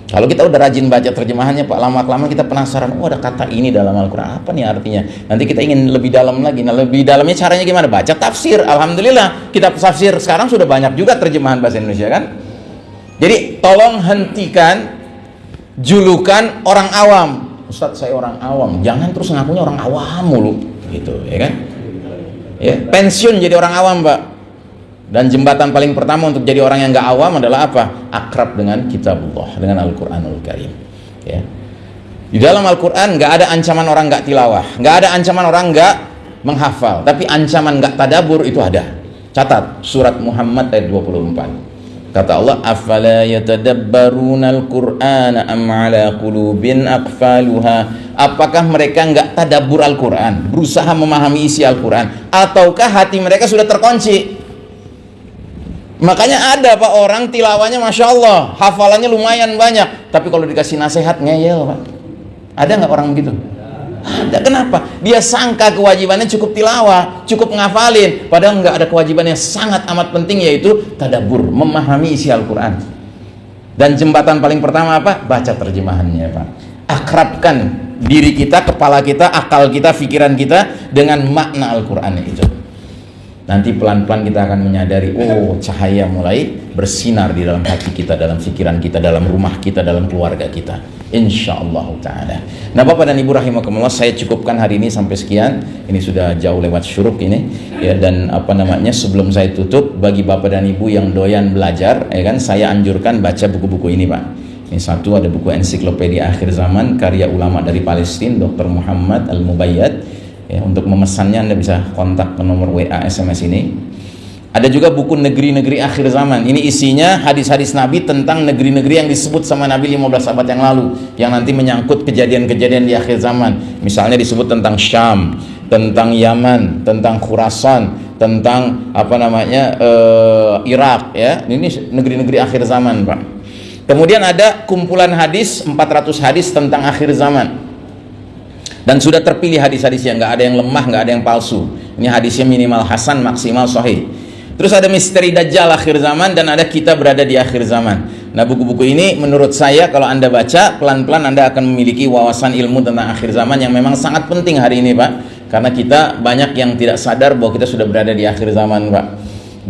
kalau kita udah rajin baca terjemahannya Pak lama-lama kita penasaran oh ada kata ini dalam Al-Quran. Apa nih artinya? Nanti kita ingin lebih dalam lagi. Nah lebih dalamnya caranya gimana? Baca tafsir. Alhamdulillah kita tafsir sekarang sudah banyak juga terjemahan bahasa Indonesia kan? Jadi tolong hentikan julukan orang awam. Ustadz saya orang awam. Jangan terus ngakunya orang awam mulu. Gitu ya kan? Ya pensiun jadi orang awam pak dan jembatan paling pertama untuk jadi orang yang gak awam adalah apa? Akrab dengan kitabullah dengan Al-Quranul Karim. Ya. Di dalam Al-Quran gak ada ancaman orang gak tilawah gak ada ancaman orang gak menghafal. Tapi ancaman gak tadabur itu ada. Catat surat Muhammad ayat 24 Kata Allah, "Afala yatadabbaruna al-Qur'ana am 'ala qulubin aqfaluha?" Apakah mereka enggak tadabbur Al-Qur'an, berusaha memahami isi Al-Qur'an, ataukah hati mereka sudah terkunci? Makanya ada Pak orang tilawanya Masya Allah, hafalannya lumayan banyak, tapi kalau dikasih nasihat ngeyel Pak. Ada nggak orang begitu? Ada kenapa? Dia sangka kewajibannya cukup tilawah, cukup ngafalin, padahal nggak ada kewajiban yang sangat amat penting yaitu tadabur, memahami isi Al-Qur'an. Dan jembatan paling pertama apa? Baca terjemahannya, Pak. Akrabkan diri kita, kepala kita, akal kita, pikiran kita dengan makna Al-Qur'an itu. Nanti pelan-pelan kita akan menyadari, oh cahaya mulai bersinar di dalam hati kita, dalam pikiran kita, dalam rumah kita, dalam keluarga kita insyaallah taala. Nah, Bapak dan Ibu rahimakumullah, saya cukupkan hari ini sampai sekian. Ini sudah jauh lewat syuruk ini ya dan apa namanya sebelum saya tutup bagi Bapak dan Ibu yang doyan belajar ya kan saya anjurkan baca buku-buku ini, Pak. Ini satu ada buku ensiklopedia akhir zaman karya ulama dari Palestina Dr. Muhammad Al-Mubayyad. Ya, untuk memesannya Anda bisa kontak ke nomor WA SMS ini ada juga buku negeri-negeri akhir zaman. Ini isinya hadis-hadis Nabi tentang negeri-negeri yang disebut sama Nabi 15 abad yang lalu yang nanti menyangkut kejadian-kejadian di akhir zaman. Misalnya disebut tentang Syam, tentang Yaman, tentang Khurasan, tentang apa namanya uh, Irak ya. Ini negeri-negeri akhir zaman, Pak. Kemudian ada kumpulan hadis 400 hadis tentang akhir zaman. Dan sudah terpilih hadis-hadis yang nggak ada yang lemah, nggak ada yang palsu. Ini hadisnya minimal hasan, maksimal sahih. Terus ada misteri Dajjal akhir zaman dan ada kita berada di akhir zaman. Nah buku-buku ini menurut saya kalau Anda baca pelan-pelan Anda akan memiliki wawasan ilmu tentang akhir zaman yang memang sangat penting hari ini Pak. Karena kita banyak yang tidak sadar bahwa kita sudah berada di akhir zaman Pak.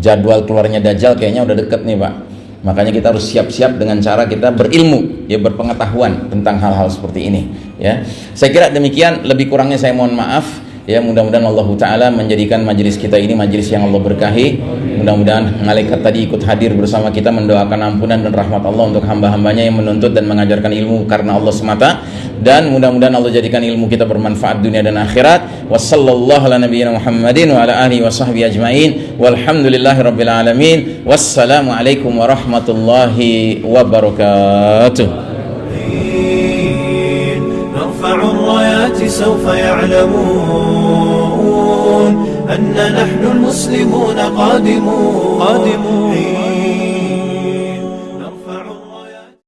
Jadwal keluarnya Dajjal kayaknya udah deket nih Pak. Makanya kita harus siap-siap dengan cara kita berilmu, ya berpengetahuan tentang hal-hal seperti ini. Ya, saya kira demikian. Lebih kurangnya saya mohon maaf. Ya mudah-mudahan Allah Ta'ala menjadikan majelis kita ini majelis yang Allah berkahi Mudah-mudahan malaikat tadi ikut hadir bersama kita mendoakan ampunan dan rahmat Allah untuk hamba-hambanya yang menuntut dan mengajarkan ilmu karena Allah semata Dan mudah-mudahan Allah jadikan ilmu kita bermanfaat dunia dan akhirat Wassallallahu ala nabiyyina Muhammadin wa ala alihi wa sahbihi ajma'in Walhamdulillahi rabbil alamin Wassalamualaikum warahmatullahi wabarakatuh سوف يعلمون أن نحن المسلمون قادمون, قادمون